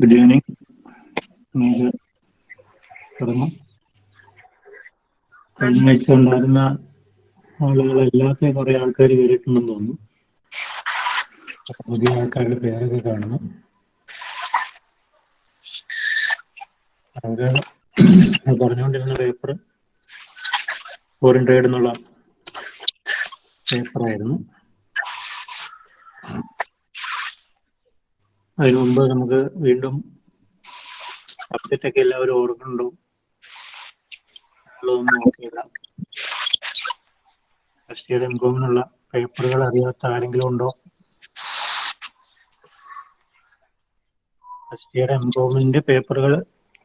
Good evening നമുക്ക് തുടങ്ങാം. കഴിഞ്ഞ ആഴ്ച ഉണ്ടായിരുന്ന ആളുകളല്ലാത്ത കുറെ ആൾക്കാർ കയറിയിട്ടുണ്ടെന്ന് തോന്നുന്നു. പുതിയ ആൾക്കാരുടെ പേരൊക്കെ കാണുന്നു നമുക്ക് പറഞ്ഞുകൊണ്ടിരുന്ന പേപ്പർ ഫോറിൻ ട്രേഡ് എന്നുള്ള പേപ്പറായിരുന്നു അതിനു മുമ്പ് നമുക്ക് വീണ്ടും സബ്ജക്റ്റ് ഒക്കെ എല്ലാവരും ഓർക്കുന്നുണ്ടോ? പേപ്പറുകൾ അറിയാത്ത ആരെങ്കിലും ഉണ്ടോ? ഫസ്റ്റ് ഇയർ എംകോമിന്റെ പേപ്പറുകൾ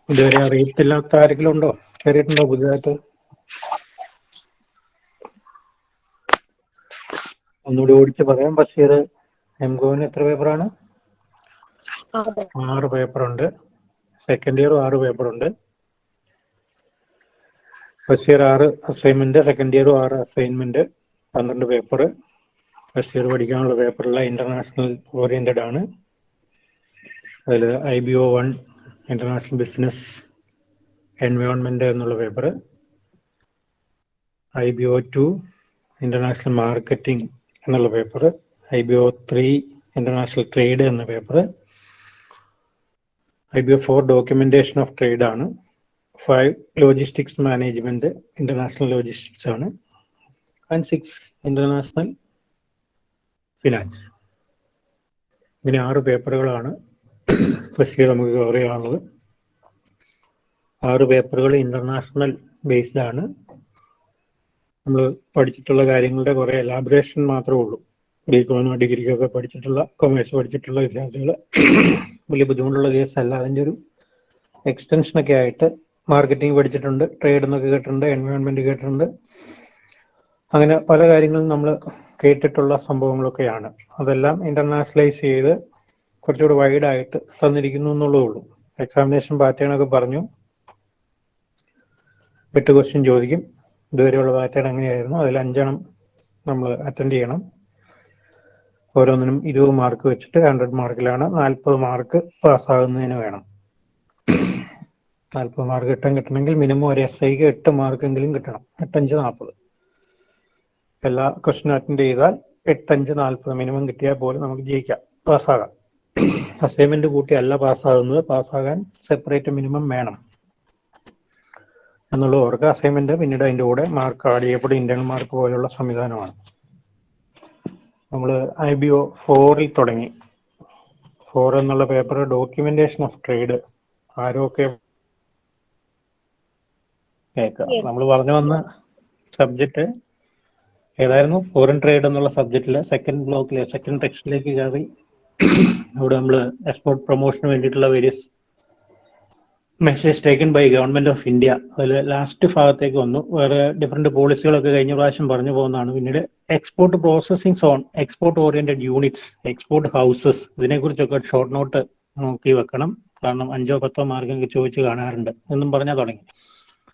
ഇതുവരെ അറിയത്തില്ലാത്ത ആരെങ്കിലും ഉണ്ടോ? കയറിയിട്ടുണ്ടോ പുതിയതായിട്ട് ഒന്നുകൂടി ഓടിച്ച് പറയാം. ഫസ്റ്റ് ഇയർ എംകോമിന് എത്ര പേപ്പറാണ്? ആറ് പേപ്പറുണ്ട്. സെക്കൻഡ് ഇയറും ആറ് പേപ്പറുണ്ട്. ഫസ്റ്റ് ഇയർ ആറ് അസൈൻമെന്റ് സെക്കൻഡ് ഇയറും ആറ് അസൈൻമെന്റ് പന്ത്രണ്ട് പേപ്പർ ഫസ്റ്റ് ഇയർ പഠിക്കാനുള്ള പേപ്പറെല്ലാം ഇന്റർനാഷണൽ ഓറിയന്റഡ് ആണ്. അതിൽ I B O one international business environment എന്നുള്ള paper I B O two international marketing എന്നുള്ള paper I B O three international trade എന്ന paper B four documentation of trade ആണ്. Five logistics management international logistics ആണ്. And six international finance ഇങ്ങനെ ആറ് പേപ്പറുകളാണ്. First നമുക്ക് cover ചെയ്യാനുള്ളത്. ആറ് പേപ്പറുകൾ ഇന്റർനാഷണൽ ബേസ്ഡ് ആണ്. നമ്മൾ പഠിച്ചിട്ടുള്ള കാര്യങ്ങളുടെ കുറെ എലാബറേഷൻ മാത്രമേ ഉള്ളൂ. ഡിഗ്രിക്കൊക്കെ പഠിച്ചിട്ടുള്ള കൊമേഴ്സ് പഠിച്ചിട്ടുള്ള വിദ്യാർത്ഥികൾ വലിയ ബുദ്ധിമുട്ടുള്ള അല്ല അതിന്റെ ഒരു എക്സ്റ്റൻഷനൊക്കെ ആയിട്ട് മാർക്കറ്റിംഗ് പഠിച്ചിട്ടുണ്ട് ട്രേഡ് എന്നൊക്കെ കേട്ടിട്ടുണ്ട് എൻവയോൺമെന്റ് കേട്ടിട്ടുണ്ട്. അങ്ങനെ പല കാര്യങ്ങളും നമ്മൾ കേട്ടിട്ടുള്ള സംഭവങ്ങളൊക്കെയാണ്. അതെല്ലാം ഇന്റർനാഷണലൈസ് ചെയ്ത് കുറച്ചുകൂടി വൈഡായിട്ട് തന്നിരിക്കുന്നു എന്നുള്ളതേ ഉള്ളൂ. എക്സാമിനേഷൻ പാറ്റേൺ ഒക്കെ പറഞ്ഞു. എട്ട് ക്വസ്റ്റ്യൻ ചോദിക്കും. ഇതുവരെയുള്ള പാറ്റേൺ എങ്ങനെയായിരുന്നു അതിൽ അഞ്ചെണ്ണം നമ്മൾ അറ്റൻഡ് ചെയ്യണം. ഓരോന്നിനും ഇരുപത് മാർക്ക് വെച്ചിട്ട് ഹൺഡ്രഡ് മാർക്കിലാണ് നാൽപ്പത് മാർക്ക് പാസ്സാകുന്നതിന് വേണം. നാൽപ്പത് മാർക്ക് കിട്ടാൻ കിട്ടണമെങ്കിൽ മിനിമം ഒരു എസ് ഐക്ക് എട്ട് മാർക്കെങ്കിലും കിട്ടണം. എട്ടഞ്ച് നാൽപ്പത് എല്ലാ ക്വസ്റ്റ്യൻ അറ്റൻഡ് ചെയ്താൽ എട്ടഞ്ച് നാൽപ്പത് മിനിമം കിട്ടിയാൽ പോലും നമുക്ക് ജയിക്കാം. പാസ്സാകാം അസൈൻമെന്റ് കൂട്ടി അല്ല പാസ്സാകുന്നത് പാസ്സാകാൻ സെപ്പറേറ്റ് മിനിമം വേണം. എന്നുള്ള ഓർക്ക് അസൈൻമെന്റ് പിന്നീട് അതിന്റെ കൂടെ മാർക്ക് ആഡ് ചെയ്യപ്പെടും. ഇന്റേണൽ മാർക്ക് പോലുള്ള സംവിധാനമാണ്. നമ്മൾ ഐ ബി ഒ ഫോറിൽ തുടങ്ങി. ഫോർ എന്നുള്ള പേപ്പർ ഡോക്യുമെന്റേഷൻ ഓഫ് ട്രേഡ്. ആരൊക്കെ കേൾക്കാം. നമ്മൾ പറഞ്ഞു വന്ന സബ്ജക്റ്റ് ഏതായിരുന്നു? ഫോറിൻ ട്രേഡ് എന്നുള്ള സബ്ജക്റ്റിൽ സെക്കൻഡ് ബ്ലോക്കിലെ സെക്കൻഡ് ടെക്സ്റ്റിലേക്ക് കയറി. അവിടെ നമ്മൾ എക്സ്പോർട്ട് പ്രൊമോഷന് വേണ്ടിയിട്ടുള്ള various measures taken by government of India അതിൽ ലാസ്റ്റ് ഭാഗത്തേക്ക് വന്നു. വേറെ ഡിഫറെന്റ് പോളിസികളൊക്കെ കഴിഞ്ഞ പ്രാവശ്യം പറഞ്ഞു പോകുന്നതാണ്. പിന്നീട് export processing zone export oriented units export houses ഇതിനെക്കുറിച്ചൊക്കെ ഷോർട്ട് നോട്ട് നോക്കി വെക്കണം. കാരണം അഞ്ചോ പത്തോ മാർക്കൊക്കെ ചോദിച്ച് കാണാറുണ്ട്. എന്നും പറഞ്ഞാൽ തുടങ്ങി.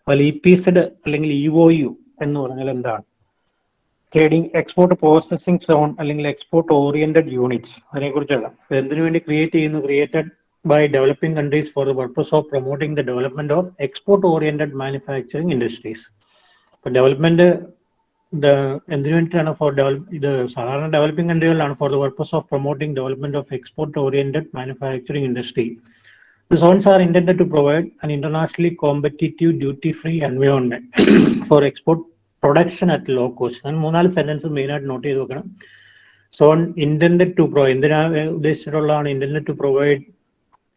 അതിൽ ഇ പി സെഡ് അല്ലെങ്കിൽ ഇ ഒ യു എന്ന് പറഞ്ഞാൽ എന്താണ്? ട്രേഡിംഗ് എക്സ്പോർട്ട് പ്രോസസ്സിംഗ് സോൺ അല്ലെങ്കിൽ എക്സ്പോർട്ട് ഓറിയന്റഡ് യൂണിറ്റ്സ് അതിനെക്കുറിച്ചുള്ള എന്തിനു വേണ്ടി ക്രിയേറ്റ് ചെയ്യുന്നു? Created by developing countries for the purpose of promoting the development of export-oriented manufacturing industries. ഇപ്പൊ ഡെവലപ്മെന്റ് എന്തിനു വേണ്ടിയിട്ടാണ് ഫോർ ഡെവലപ്പ് ഇത് സാധാരണ developing കൺട്രികളിലാണ് for the purpose of promoting development of export oriented manufacturing industry The zones are intended to provide an internationally competitive duty-free environment for export production at low cost. ഞാൻ മൂന്നാല് sentence main ആയിട്ട് not ചെയ്ത് വെക്കണം zone intended to provide എന്തിനാ ഉദ്ദേശിച്ചിട്ടുള്ളതാണ് intended to provide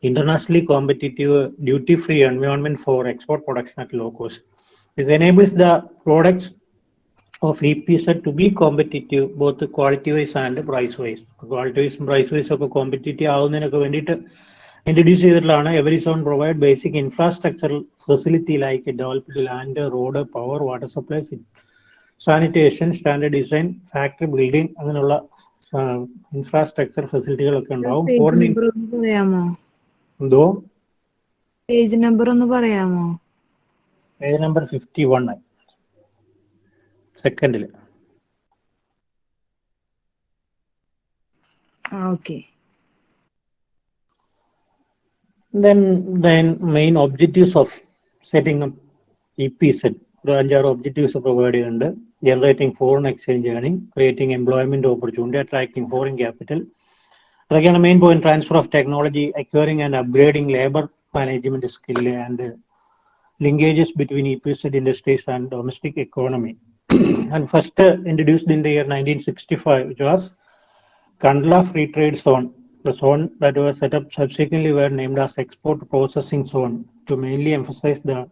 internationally competitive duty-free environment for export production at low cost. This enables the products of EPZ to be competitive both quality-wise and price-wise. Quality-wise and price-wise ഒക്കെ competitive ആവുന്നതിനൊക്കെ വേണ്ടിയിട്ട് introduce ചെയ്തിട്ടുള്ളതാണ് every zone provide basic infrastructure facility like developed land road power water supply sanitation standard design factory building അങ്ങനെയുള്ള infrastructure ഫെസിലിറ്റികളൊക്കെ ഉണ്ടാവും എന്തോ? Page number ഒന്ന് പറയാമോ? Page number fifty one. സെക്കൻഡിൽ okay. Then then main objectives of setting up EPZ ഒരു അഞ്ചാറ് objectives provide ചെയ്യുന്നുണ്ട്. Generating foreign exchange earning creating employment opportunity attracting foreign capital But again, the main point transfer of technology, acquiring and upgrading labor management skill and linkages between EPZ industries and domestic economy. and first uh, introduced in the year 1965, which was Kandla Free Trade Zone. The zone that was set up subsequently were named as Export Processing Zone to mainly emphasize the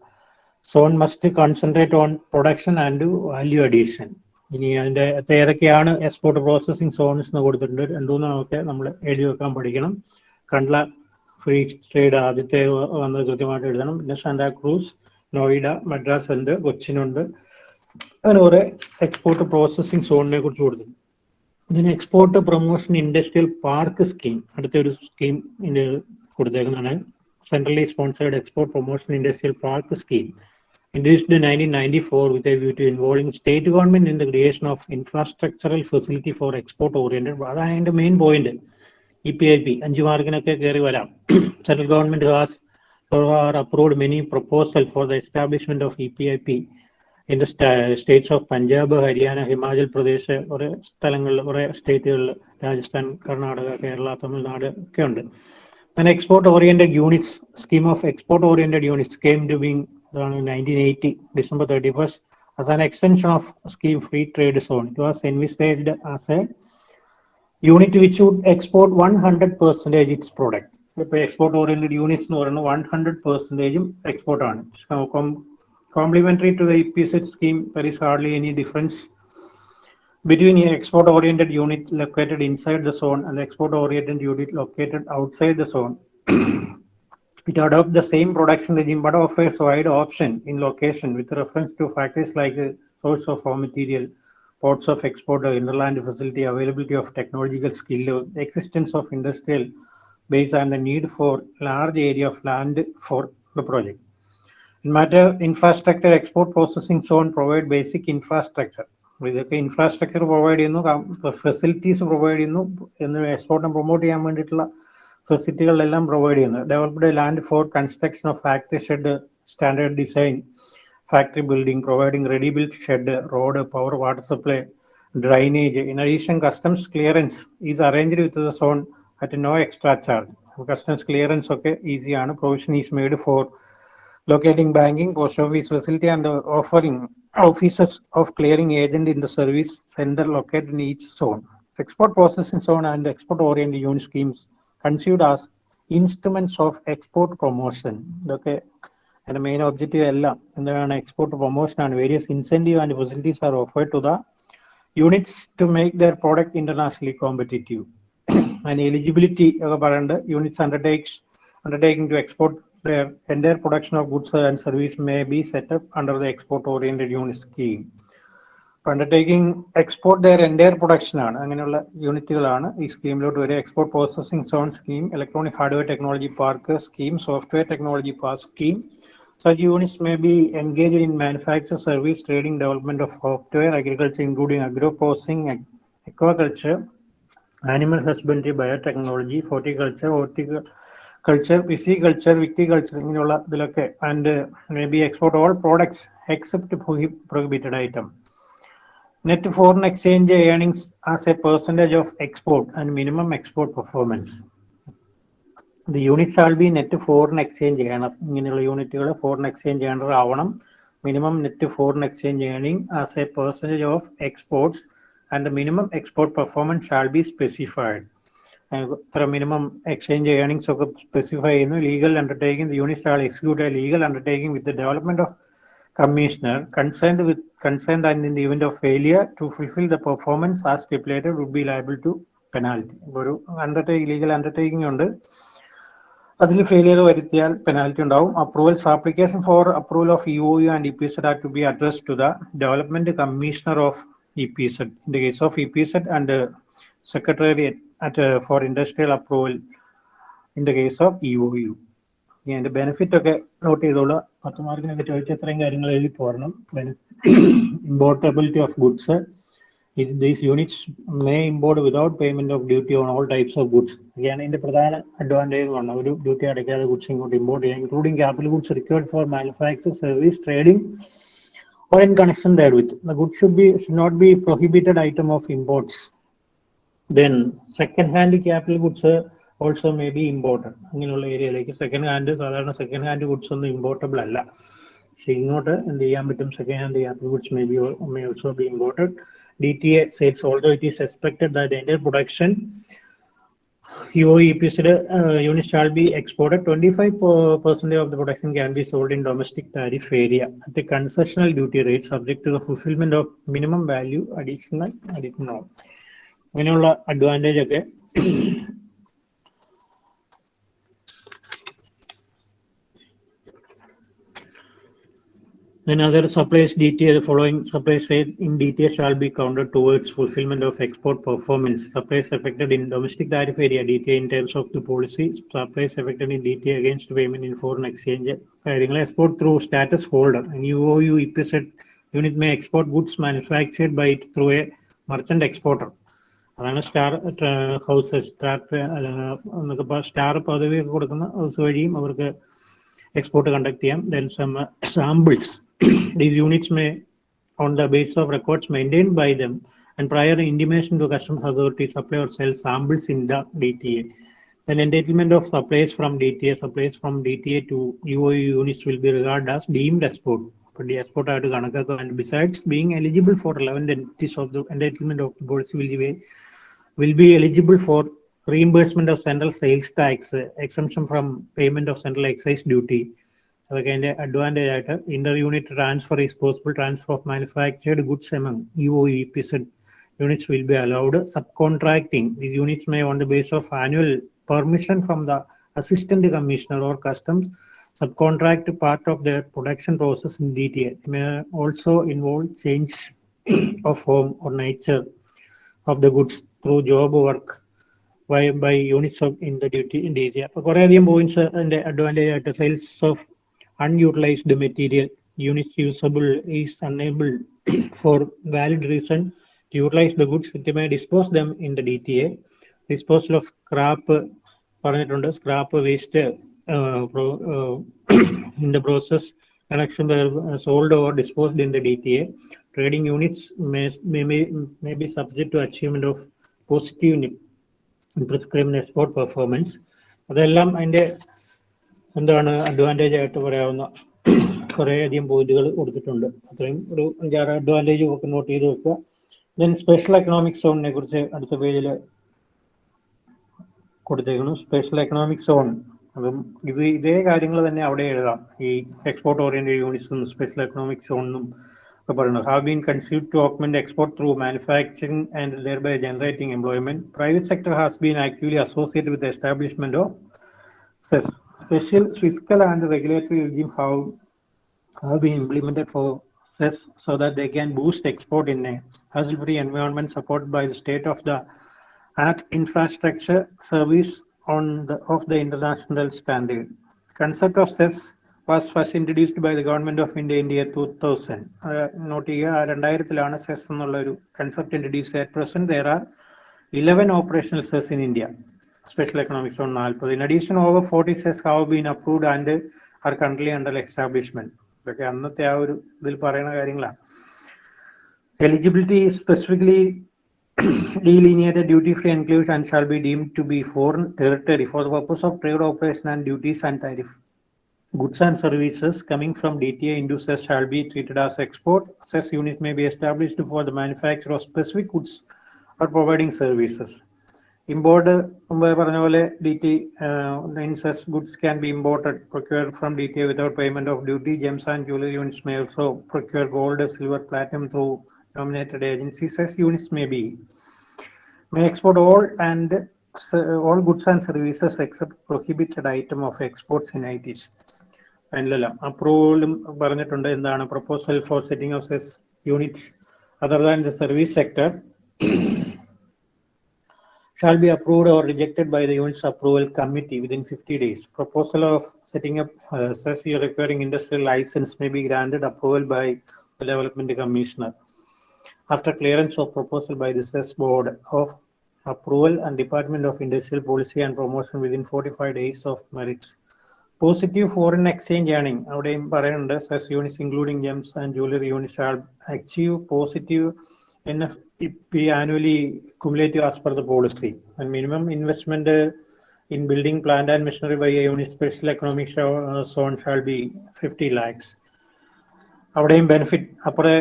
zone must concentrate on production and value addition. ഇനി അകത്ത് ഏതൊക്കെയാണ് export processing zones എന്ന് കൊടുത്തിട്ടുണ്ട്. രണ്ടുമൂന്നൊക്കെ നമ്മൾ എഴുതി വെക്കാൻ പഠിക്കണം. Kandla free trade ആദ്യത്തെ വന്നത് കൃത്യമായിട്ട് എഴുതണം. പിന്നെ സാന്റാ ക്രൂസ് നോയിഡ മദ്രാസ് ഉണ്ട് കൊച്ചിനുണ്ട് അങ്ങനെ കുറെ എക്സ്പോർട്ട് പ്രോസസ്സിംഗ് സോണിനെ കുറിച്ച് കൊടുത്തിട്ടുണ്ട്. ഇതിന് export promotion industrial park scheme അടുത്ത ഒരു scheme കൊടുത്തേക്കുന്നതാണ്. Centrally sponsored export promotion industrial park scheme introduced in 1994 with a view to involving state government in the creation of infrastructural facility for export oriented അതാണ് അതിന്റെ main point E P I P അഞ്ചു മാർക്കിനൊക്കെ കയറി വരാം central government has approved many proposal for the establishment of E P I P in the states of Punjab Haryana Himachal Pradesh കുറെ സ്ഥലങ്ങളിൽ കുറെ സ്റ്റേറ്റുകളിൽ രാജസ്ഥാൻ കർണാടക കേരള തമിഴ്നാട് ഒക്കെ ഉണ്ട് An export oriented units scheme of export oriented units came to being around 1980 December 31st as an extension of scheme free trade zone. It was envisaged as a unit which would export 100 percentage its product. ഇപ്പോൾ export oriented units എന്ന് പറയുന്നത് one hundred പെർസെൻറ്റേജും export ആണ് complementary to the E P Z scheme there is hardly any difference between an export oriented unit located inside the zone and the export oriented unit located outside the zone. it adopts the same production regime but offers wide option in location with reference to factors like uh, source of raw material, ports of export, or interland facility, availability of technological skill, uh, existence of industrial base and the need for large area of land for the project. In matter infrastructure, export processing zone provide basic infrastructure. ഇതൊക്കെ infrastructure provide ചെയ്യുന്നു facilities provide ചെയ്യുന്നു എന്ന് എക്സ്പോർട്ടിനെ promote ചെയ്യാൻ വേണ്ടിയിട്ടുള്ള ഫെസിലിറ്റികളെല്ലാം provide ചെയ്യുന്നു. Developed land for construction of factory shed standard design factory building providing ready built shed road power water supply drainage in addition customs clearance is arranged with the zone at no extra charge customs clearance ഒക്കെ ഈസിയാണ് provision is made for locating banking, post office facility, and uh, offering offices of clearing agent in the service center located in each zone. Export processing zone and export oriented unit schemes as instruments of export promotion. Okay. And the main objective എല്ലാം എന്താണ് export promotion ആണ് various incentive and facilities are offered to the units to make their product internationally competitive and eligibility ഒക്കെ പറയുന്നുണ്ട് units undertakes to export their entire production of goods and service may be set up under the export oriented unit scheme. export their entire production ആണ് അങ്ങനെയുള്ള യൂണിറ്റുകളാണ് ഈ സ്കീമിലോട്ട് വരിക export processing zone scheme electronic hardware technology park scheme software technology park scheme Such units may be engaged in manufacture, service, trading, development of software, agriculture, including agro processing, aquaculture, animal husbandry, biotechnology, horticulture, horticulture, pisciculture, viticulture, ഇങ്ങനെയുള്ള ഇതിലൊക്കെ maybe export all products except prohibited except net foreign exchange earnings as a percentage of export and minimum export performance the unit shall be net foreign exchange ചെയ്യണം ഇങ്ങനെയുള്ള യൂണിറ്റുകൾ foreign exchange ചെയ്യേണ്ടതാവണം minimum net foreign exchange earning as a percentage of exports and minimum export performance shall be specified ഇത്ര minimum exchange earnings ഒക്കെ specify ചെയ്യുന്നു. Legal undertaking unit shall execute a legal undertaking with development of commissioner concerned with concerned and in the event of failure to fulfill the performance as stipulated would be liable to penalty. ഒരു undertake legal undertaking ഉണ്ട്. അതിൽ failure വരുത്തിയാൽ penalty ഉണ്ടാവും. Approvals application for approval of E O U and E P Z are to be address to the development commissioner of E P Z in the case of E P Z and secretariat at for industrial approval in the case of E O U അതിന്റെ benefit ഒക്കെ note ചെയ്തോളൂ പത്ത് മാർക്കിനൊക്കെ ചോദിച്ച ഇത്രയും കാര്യങ്ങൾ എഴുതി പോരണം importability of goods These units may import without payment of duty on all types of goods. ഇതാണ് ഇതിന്റെ പ്രധാന അഡ്വാന്റേജ് ആണ് ഒരു ഡ്യൂട്ടി അടയ്ക്കാതെ ഗുഡ്സ് ഇങ്ങോട്ട് ഇമ്പോർട്ട് ചെയ്യാം including capital goods required for manufacture service trading or in connection therewith. The goods should be should not be prohibited item of imports. Then second hand capital goods uh, also may be imported. അങ്ങനെയുള്ള ഏരിയയിലേക്ക് second hand സാധാരണ second hand goods ഒന്നും importable അല്ല പക്ഷെ ഇങ്ങോട്ട് എന്ത് ചെയ്യാൻ പറ്റും second hand capital goods may be may also be imported D T A sales also it is expected that എന്റെ production UOEP's uh, unit shall be exported. 25 percent of the production can be sold in domestic tariff area at the concessional duty rate subject to the fulfillment of minimum value additional additional. അങ്ങനെയുള്ള advantage ഒക്കെ Then other supplies detail following supplies in detail shall be counted towards fulfillment of export performance. Supplies affected in domestic tariff area DTA in terms of the policy. Supplies affected in DTA against payment in foreign exchange. കാര്യങ്ങൾ export through status holder. An UOU EPZ unit may export goods manufactured by it through a merchant exporter. അതാണ് star house star star പദവി കൊടുക്കുന്ന house വഴിയും അവർക്ക് export conduct ചെയ്യാം then some samples These units may, on the basis of records maintained by them and prior intimation to customs authority, supply or sell samples in the DTA. Then entitlement of supplies from DTA, supplies from DTA to UOU units will be regarded as deemed export. But the export are to and besides being eligible for relevant entities of the entitlement of the policy will be, will be eligible for reimbursement of central sales tax, exemption from payment of central excise duty, അതൊക്കെ അതിന്റെ advantage ആയിട്ട് inter unit transfer is possible transfer of manufactured goods among U O E P Z units will be allowed subcontracting these units may on the base of annual permission from the assistant commissioner or customs subcontract part of their production process in detail. It may also involve change of form or nature of the goods through job work by, by units of in the duty in detail. അപ്പൊ കുറേയധികം points അതിന്റെ advantage ആയിട്ട് sales of unutilized material units usable is unable for valid reason to utilize the goods it may dispose them in the DTA disposal of scrap പറഞ്ഞിട്ടുണ്ട് scrap waste in the process connection were sold or disposed in the DTA trading units may, may, may, be subject to achievement of positive prescribed export performance അതെല്ലാം അതിന്റെ എന്താണ് Advantage ആയിട്ട് പറയാവുന്ന കുറേ അധികം പോയിന്റുകൾ കൊടുത്തിട്ടുണ്ട്. അത്രയും ഒരു അഞ്ചാറ് അഡ്വാന്റേജ് ഒക്കെ നോട്ട് ചെയ്ത് വെക്കുക. ദെൻ സ്പെഷ്യൽ എക്കണോമിക് സോണിനെ കുറിച്ച് അടുത്ത പേജിൽ കൊടുത്തേക്കുന്നു. സ്പെഷ്യൽ എക്കണോമിക് സോൺ അപ്പം ഇത് ഇതേ കാര്യങ്ങൾ തന്നെ അവിടെ എഴുതാം. ഈ എക്സ്പോർട്ട് ഓറിയന്റഡ് യൂണിറ്റ്സും സ്പെഷ്യൽ എക്കണോമിക് സോണിനും ഒക്കെ പറയുന്നത്. Have been conceive to augment export through manufacturing and thereby generating employment private sector has been actually associated with establishment of special fiscal and regulatory regime have, have been implemented for CES so that they can boost export in a hassle-free environment supported by the state of the art infrastructure service on the of the international standard. Concept of CES was first introduced by the government of India in the year 2000. Note ചെയ്യുക രണ്ടായിരത്തിലാണ് SEZ എന്നുള്ള ഒരു concept introduce at present there are eleven operational SEZ in India special economic zone 40. In addition, over 40 CES have been approved and are currently under establishment. ഇതൊക്കെ അന്നത്തെ ആ ഒരു ഇതിൽ പറയുന്ന കാര്യങ്ങളാണ് eligibility specifically delineated duty-free enclaves and shall be deemed to be foreign territory for the purpose of trade operation and duties and tariff. Goods and services coming from DTA into cess shall be treated as export. Cess unit may be established for the manufacture of specific goods or providing services. Import മുമ്പേ പറഞ്ഞ പോലെ D T ഇൻസസ് goods can be imported procure from D T without payment of duty gems and jewellery units may also procure gold silver platinum through dominated agencies S units may be may export all and all all goods and services except prohibited item of exports in ITs. അതിലെല്ലാം അപ്രൂവലും പറഞ്ഞിട്ടുണ്ട്. എന്താണ് proposal for setting of SEZ unit other than the service sector shall be approved or rejected by the unit's approval committee within 50 days. Proposal of setting up uh, CES requiring industrial license may be granted approval by the development commissioner. after clearance of proposal by the CES board of approval and Department of Industrial Policy and Promotion within 45 days of merits. Positive foreign exchange earning അവിടെയും പറയുന്നുണ്ട് SEZ units including gems and jewellery unit shall achieve positive N ഇപ്പി annually cumulative as per the policy and minimum investment in building plant and machinery by unit special economic zone shall be fifty lakhs അവിടെയും benefit അപ്പുറേ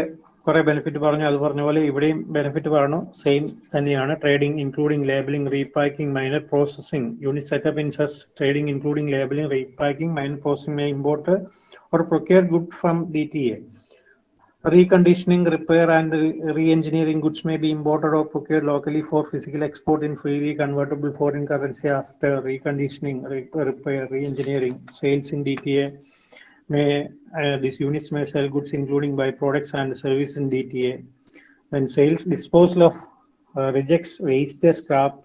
കുറെ benefit പറഞ്ഞു. അത് പറഞ്ഞ പോലെ ഇവിടെയും benefit പറഞ്ഞു. Same തന്നെയാണ് trading including labelling repacking minor processing unit setup in SEZ trading including labelling repacking minor processing may import or procure good from D T A reconditioning, repair, and re-engineering goods may be imported or procured locally for physical export in freely convertible foreign currency after reconditioning, re- repair, re-engineering, sales in DTA. May uh, these units may sell goods including byproducts and service in DTA. When sales disposal of uh, rejects, waste, scrap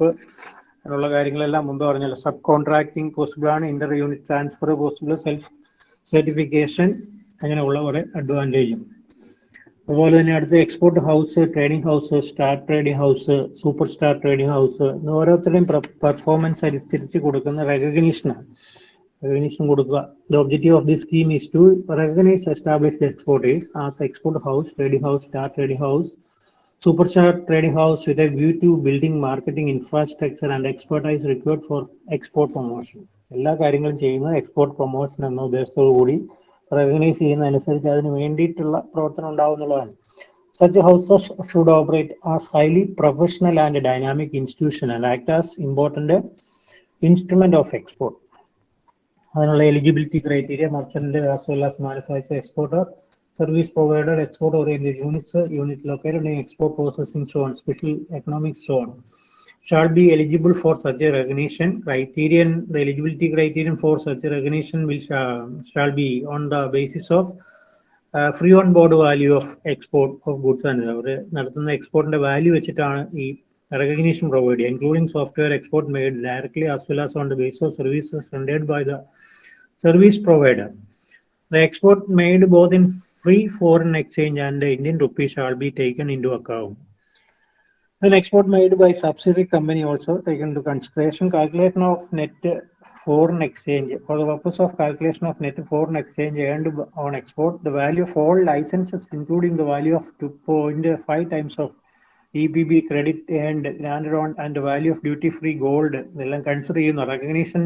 എന്നുള്ള കാര്യങ്ങളെല്ലാം മുമ്പ് പറഞ്ഞല്ലോ subcontracting possible ആണ് inter unit transfer possible self certification അങ്ങനെയുള്ള കുറെ അഡ്വാന്റേജും അതുപോലെ തന്നെ അടുത്ത export house trading house star trading house super star trading house ഓരോരുത്തരുടെയും പെർഫോമൻസ് അനുസരിച്ച് കൊടുക്കുന്ന റെക്കഗ്നീഷനാണ് റെക്കഗ്നീഷൻ കൊടുക്കുക. The objective of the scheme is to recognise establish exporters as export house trading house star trading house super star trading house with a view to building marketing infrastructure and expertise required for export promotion എല്ലാ കാര്യങ്ങളും ചെയ്യുന്നത് export promotion എന്ന ഉദ്ദേശത്തോടു കൂടി recognise ചെയ്യുന്നതനുസരിച്ച് അതിന് വേണ്ടിയിട്ടുള്ള പ്രവർത്തനം ഉണ്ടാവും എന്നുള്ളതാണ്. Such houses should operate as highly professional and dynamic institution and act as important instrument of export അതിനുള്ള eligibility criteria merchant as manufacture exporter service provider export oriented units unit located export processing zone special economic zone shall be eligible for such a recognition. Criterion, the eligibility criterion for such a recognition will shall, shall be on the basis of uh, free on board value of export of goods and അവർ നടത്തുന്ന എക്സ്പോർട്ടിന്റെ value വെച്ചിട്ടാണ് ഈ recognition provided, including software export made directly as well as on the basis of services rendered by the service provider. The export made both in free foreign exchange and the Indian rupee shall be taken into account. An export made by subsidiary company also taken into consideration. Calculation of net foreign exchange. For the purpose of calculation of net foreign exchange earned on export, the value of all licenses, including the value of 2.5 times of EBB credit earned granted on and the value of duty-free gold, എല്ലാം consider ചെയ്യുന്നു recognition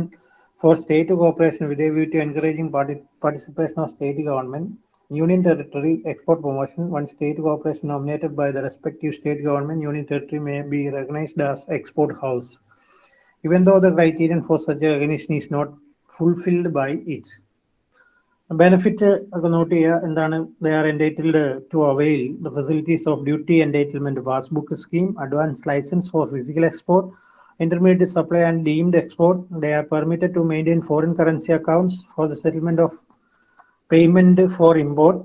for state cooperation with a view to encouraging parti- participation of state government, union territory, export promotion, one state cooperation nominated by the respective state government, union territory may be recognized as export house, even though the criterion for such a recognition is not fulfilled by it. Benefit ഒക്കെ not ചെയ്യുക എന്താണ് they are entitled to avail the facilities of duty entitlement passbook scheme advance licence for physical export intermediate supply and deemed export. They are permitted to maintain foreign currency accounts for the settlement of payment for import,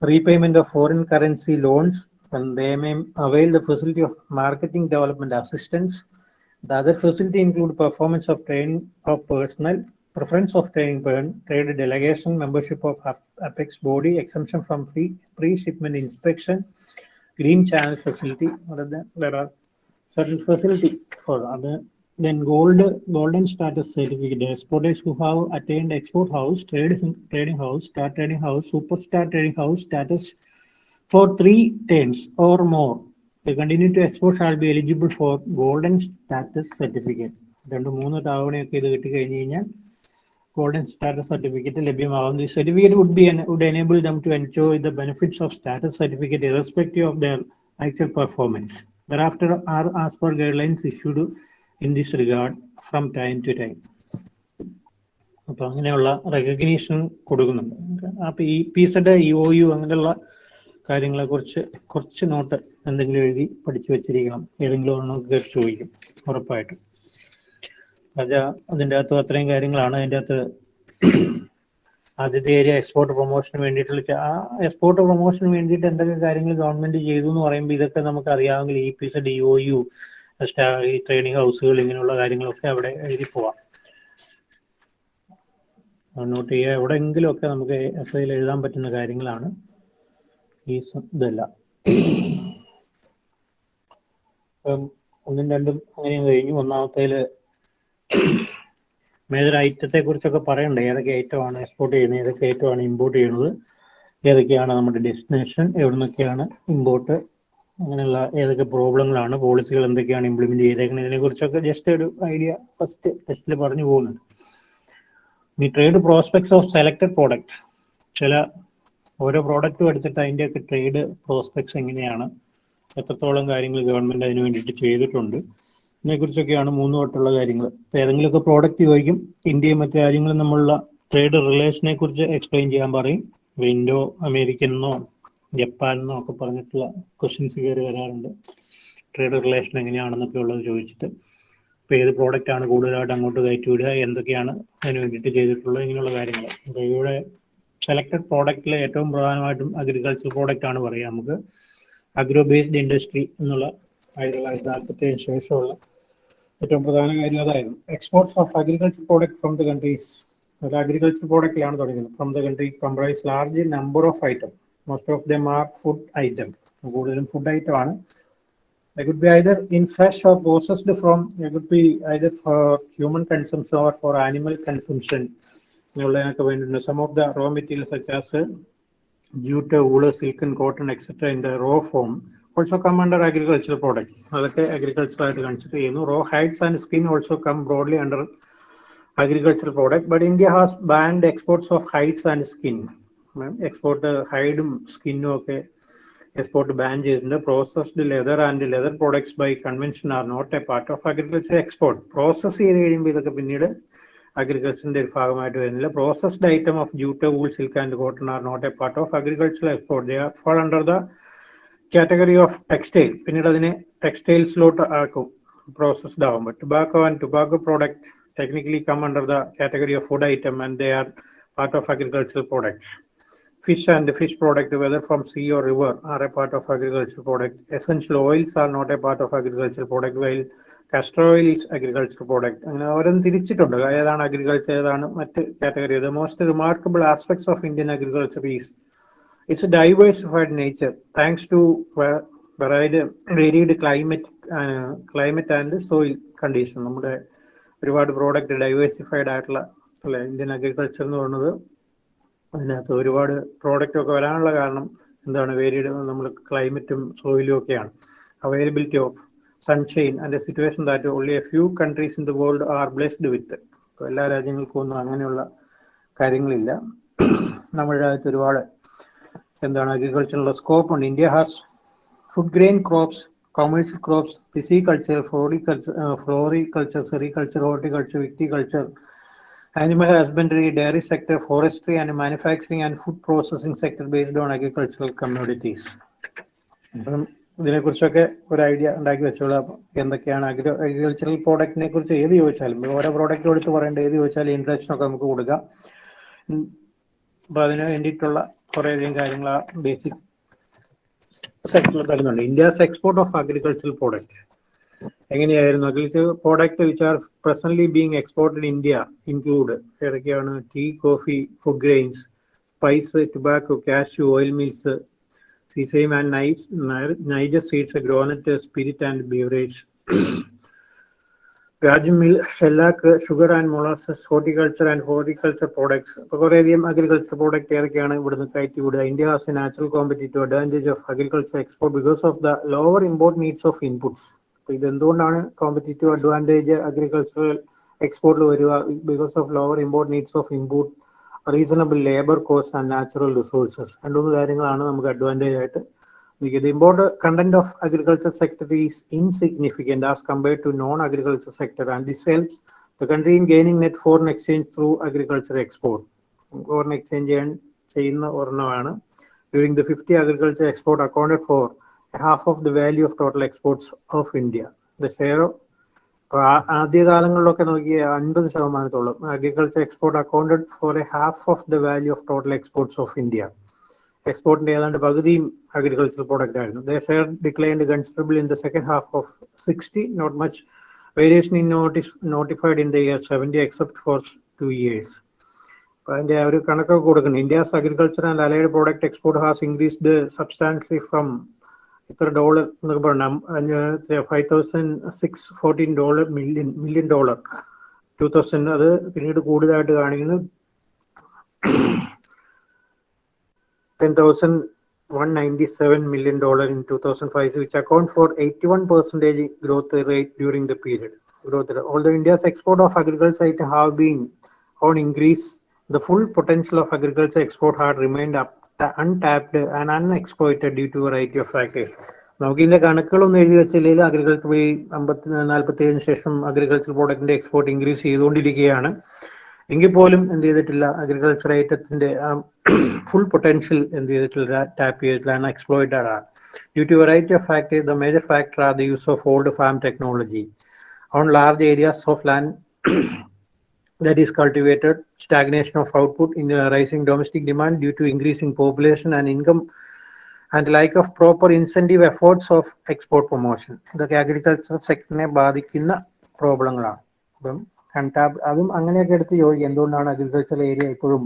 repayment of foreign currency loans, and they may avail the facility of marketing development assistance. The other facility include performance of training of personnel, preference of training trade delegation, membership of Apex body, exemption from free pre-shipment inspection, green channel facility. There are certain facility for other then gold golden status certificate exporters who have attained export house trade trading house star trading house superstar trading house status for three terms or more they continue to export shall be eligible for golden status certificate രണ്ട് മൂന്ന് തവണയൊക്കെ ഇത് കിട്ടി കഴിഞ്ഞ് കഴിഞ്ഞാൽ golden status certificate ലഭ്യമാകും the certificate would be would enable them to enjoy the benefits of status certificate irrespective of their actual performance thereafter are as per guidelines issued in this regard from time to time അപ്പൊ അങ്ങനെയുള്ള recognition കൊടുക്കുന്നുണ്ട്. അപ്പൊ E P Z E O U അങ്ങനെയുള്ള കാര്യങ്ങളെ കുറിച്ച് കുറച്ച് not എന്തെങ്കിലും എഴുതി പഠിച്ചു വെച്ചിരിക്കണം. ഏതെങ്കിലും ഒരെണ്ണം കേട്ട് ചോദിക്കും ഉറപ്പായിട്ടും. അത് അതിന്റെ അകത്ത് അത്രയും കാര്യങ്ങളാണ്. അതിന്റെ അകത്ത് ആദ്യത്തെ ഏരിയ എക്സ്പോർട്ട് പ്രൊമോഷന് വേണ്ടിയിട്ടുള്ള ആ എക്സ്പോർട്ട് പ്രൊമോഷന് വേണ്ടിയിട്ട് എന്തൊക്കെ കാര്യങ്ങൾ ഗവൺമെന്റ് ചെയ്തു എന്ന് പറയുമ്പോൾ ഇതൊക്കെ നമുക്ക് അറിയാമെങ്കിൽ E P Z E O U ഈ ട്രെയിനിങ് ഹൗസുകൾ ഇങ്ങനെയുള്ള കാര്യങ്ങളൊക്കെ അവിടെ എഴുതി പോവാം. നോട്ട് ചെയ്യുക എവിടെയെങ്കിലും ഒക്കെ നമുക്ക് എസ് ഐയിൽ എഴുതാൻ പറ്റുന്ന കാര്യങ്ങളാണ് ഈ ഇതെല്ലാം. ഒന്നും രണ്ടും അങ്ങനെയും കഴിഞ്ഞു. ഒന്നാമത്തേൽ മേജർ ഐറ്റത്തെ കുറിച്ചൊക്കെ പറയണ്ടേ? ഏതൊക്കെ ഐറ്റമാണ് എക്സ്പോർട്ട് ചെയ്യുന്നത്? ഏതൊക്കെ ഐറ്റമാണ് ഇമ്പോർട്ട് ചെയ്യുന്നത്? ഏതൊക്കെയാണ് നമ്മുടെ ഡെസ്റ്റിനേഷൻ എവിടുന്നൊക്കെയാണ് ഇമ്പോർട്ട് അങ്ങനെയുള്ള ഏതൊക്കെ പ്രോബ്ലങ്ങളാണ് പോളിസികൾ എന്തൊക്കെയാണ് ഇംപ്ലിമെന്റ് ചെയ്തേക്കുന്നത് ഇതിനെ കുറിച്ചൊക്കെ ജസ്റ്റ് ഒരു ഐഡിയ ഫസ്റ്റ് ടെസ്റ്റിൽ പറഞ്ഞു പോകുന്നുണ്ട്. ഈ trade prospects of selected product ചില ഓരോ പ്രോഡക്റ്റും എടുത്തിട്ട് അതിന്റെയൊക്കെ ട്രേഡ് പ്രോസ്പെക്ട്സ് എങ്ങനെയാണ് എത്രത്തോളം കാര്യങ്ങൾ ഗവൺമെന്റ് അതിന് വേണ്ടിയിട്ട് ചെയ്തിട്ടുണ്ട് ഇതിനെക്കുറിച്ചൊക്കെയാണ് മൂന്ന് തൊട്ടുള്ള കാര്യങ്ങൾ. ഇപ്പൊ ഏതെങ്കിലുമൊക്കെ പ്രോഡക്റ്റ് ചോദിക്കും ഇന്ത്യയും മറ്റു രാജ്യങ്ങളും തമ്മിലുള്ള ട്രേഡ് റിലേഷനെ കുറിച്ച് എക്സ്പ്ലെയിൻ ചെയ്യാൻ പറയും. വിൻഡോ അമേരിക്കൻ എന്നോ ജപ്പാൻ എന്നൊക്കെ പറഞ്ഞിട്ടുള്ള ക്വസ്റ്റ്യൻസ് കയറി വരാറുണ്ട്. ട്രേഡ് റിലേഷൻ എങ്ങനെയാണെന്നൊക്കെ ഉള്ളത് ചോദിച്ചിട്ട്. ഇപ്പൊ ഏത് പ്രോഡക്റ്റ് ആണ് കൂടുതലായിട്ട് അങ്ങോട്ട് കയറ്റി വിടുക എന്തൊക്കെയാണ് അതിന് വേണ്ടിയിട്ട് ചെയ്തിട്ടുള്ളത്? ഇങ്ങനെയുള്ള കാര്യങ്ങൾ. അപ്പോൾ ഇവിടെ സെലക്ടഡ് പ്രോഡക്റ്റിൽ ഏറ്റവും പ്രധാനമായിട്ടും അഗ്രികൾച്ചർ പ്രോഡക്റ്റ് ആണ് പറയുക നമുക്ക്. അഗ്രോ ബേസ്ഡ് ഇൻഡസ്ട്രി എന്നുള്ള ആയിരത്തി തൊള്ളായിരത്തി യഥാർത്ഥത്തിന് ശേഷമുള്ള ഏറ്റവും പ്രധാന കാര്യം അതായിരുന്നു. Exports of agriculture product from the countries agriculture പ്രോഡക്റ്റിലാണ് തുടങ്ങുന്നത്. From the country comprise large number of item most of them are food item കൂടുതലും ഫുഡ് ഐറ്റം ആണ് They could be either in fresh or processed from, they could be either for human consumption or for animal consumption. Some of the raw material such as jute, wool, silk and cotton, etc. in the raw form also come under agricultural products. അതൊക്കെ agricultural ആയിട്ട് consider ചെയ്യുന്നു raw hides and skin also come broadly under agricultural product but India has banned exports of hides and skin. Export ഹൈഡും സ്കിന്നും ഒക്കെ export ban ചെയ്തിട്ടുണ്ട്. Processed leather and leather products by convention are not a part of agriculture export process ചെയ്ത് കഴിയുമ്പോൾ ഇതൊക്കെ പിന്നീട് അഗ്രികൾച്ചറിന്റെ ഒരു ഭാഗമായിട്ട് വരുന്നില്ല. Processed item of jute wool silk and cotton are not a part of agricultural export they are fall under the category of textile പിന്നീട് അതിനെ ടെക്സ്റ്റൈൽസിലോട്ട് ആക്കും. പ്രോസസ്ഡ് ആകുമ്പോൾ tobacco and tobacco product technically come under the category of food item and they are part of agricultural product fish and fish product whether from sea or river are a part of agricultural product. Essential oils are not a part of agricultural product while castor oil is agricultural product. അങ്ങനെ ഓരോന്ന് തിരിച്ചിട്ടുണ്ട്. ഏതാണ് agriculture ഏതാണ് മറ്റ് category the most remarkable aspects of Indian agriculture is its diversified nature thanks to varied varied climate climate and soil condition നമ്മുടെ ഒരുപാട് product diversified ആയിട്ടുള്ള അല്ലെ ഇന്ത്യൻ അഗ്രികൾച്ചർ എന്ന് പറയുന്നത് അതിനകത്ത് ഒരുപാട് പ്രോഡക്റ്റ് ഒക്കെ വരാനുള്ള കാരണം എന്താണ്? വേരിയുടെ നമ്മൾ ക്ലൈമറ്റും സോയിലും ഒക്കെയാണ്. Availability of sunshine and situation that only a few countries in the world are blessed with എല്ലാ രാജ്യങ്ങൾക്കും ഒന്നും അങ്ങനെയുള്ള കാര്യങ്ങളില്ല. നമ്മുടെ രാജ്യത്ത് ഒരുപാട് എന്താണ്? അഗ്രികൾച്ചറിനുള്ള സ്കോപ്പ് ഉണ്ട്. India has food grain crops commercial crops pisciculture floriculture floriculture sericulture horticulture viticulture animal husbandry, dairy sector, forestry and manufacturing and food processing sector based on agricultural commodities. അപ്പം ഇതിനെക്കുറിച്ചൊക്കെ ഒരു ഐഡിയ ഉണ്ടാക്കി വെച്ചോളാം. എന്തൊക്കെയാണ് അഗ്രി അഗ്രികൾച്ചറൽ പ്രോഡക്റ്റിനെ കുറിച്ച് ഏത് ചോദിച്ചാലും ഓരോ product എടുത്ത് പറയേണ്ട ഏത് ചോദിച്ചാലും ഇൻട്രഡക്ഷൻ ഒക്കെ നമുക്ക് കൊടുക്കാം. അപ്പൊ അതിന് വേണ്ടിയിട്ടുള്ള കുറേയധികം കാര്യങ്ങൾ ആ ബേസിക് സെക്ടറിൽ തരുന്നുണ്ട്. India's export of agricultural product എങ്ങനെയായിരുന്നു? Agriculture product which are presently being exported India include ഏതൊക്കെയാണ്? Tea coffee food grains spice tobacco cashew oil meals sesame and nice niger seeds groundnut spirit and beverage guar meal shellac sugar and molasses horticulture and horticulture products അപ്പോൾ കുറേയധികം agriculture product ഏതൊക്കെയാണ് ഇവിടുന്ന് കയറ്റി വിടുക? India has a natural competitive advantage of agriculture export because of the lower import needs of inputs അപ്പൊ ഇതെന്തുകൊണ്ടാണ് competitive advantage agricultural എക്സ്പോർട്ടിൽ വരിക? Because of lower import needs of import reasonable labour cost and natural resources രണ്ടുമൂന്ന് കാര്യങ്ങളാണ് നമുക്ക് advantage ആയിട്ട് നിൽക്കുന്നത്. Import content of agriculture sector is insignificant as compare to non agriculture sector and this helps the country in gaining net foreign exchange through agriculture export foreign exchange ചെയ്യാൻ ചെയ്യുന്ന ഒരെണ്ണമാണ്. During the fifty agriculture export accounted for half of the value of total exports of India. The share of ആദ്യകാലങ്ങളിലൊക്കെ നോക്കിയ അൻപത് ശതമാനത്തോളം agriculture export accounted for a half of the value of total exports of India എക്സ്പോർട്ടിന്റെ ഏതാണ്ട് പകുതിയും agriculture product ആയിരുന്നു. The share declined considerable in the second half of sixty not much variation in notice notified in the year seventy except for two years അതിന്റെ ഒരു കണക്കൊക്കെ കൊടുക്കണം. India's agriculture and allied product export has increased substantially from ഇത്ര dollar എന്നൊക്കെ പറഞ്ഞാൽ five thousand six fourteen dollar million million dollar two thousand അത് പിന്നീട് കൂടുതലായിട്ട് കാണിക്കുന്നത് ten thousand one ninety seven million dollar in two thousand five which account for eighty one percentage growth rate during the period growth rate. India's India's export of agriculture have been on increase, the full potential of agriculture export had remained up, untapped and unexploited due to variety of factors factors. നമുക്ക് ഇതിന്റെ കണക്കുകളൊന്നും എഴുതി വെച്ചില്ലെങ്കിൽ agriculture വഴി അമ്പത്തി നാൽപ്പത്തി ഏഴിന് ശേഷം agriculture പ്രോഡക്റ്റിന്റെ export increase ചെയ്തുകൊണ്ടിരിക്കുകയാണ്. എങ്കിൽ പോലും എന്ത് ചെയ്തിട്ടില്ല അഗ്രികൾച്ചർ ഐറ്റത്തിന്റെ ഫുൾ പൊട്ടൻഷ്യൽ എന്ത് ചെയ്തിട്ടില്ല ടാപ്പ് ചെയ്തിട്ടില്ല എക്സ്പ്ലോയിറ്റഡ് ആണ്. Due to variety of factor the major factor are the use of old farm technology on large areas of land that is cultivated, stagnation of output in rising domestic demand due to increasing population and income, and lack of proper incentive efforts of export promotion. The ഇതൊക്കെ agriculture സെക്ടറിനെ ബാധിക്കുന്ന പ്രോബ്ലങ്ങളാണ് അപ്പം കണ്ടാബ് അതും അങ്ങനെയൊക്കെ എടുത്ത് ചോദിക്കും എന്തുകൊണ്ടാണ് അഗ്രികൾച്ചർ ഏരിയ ഇപ്പോഴും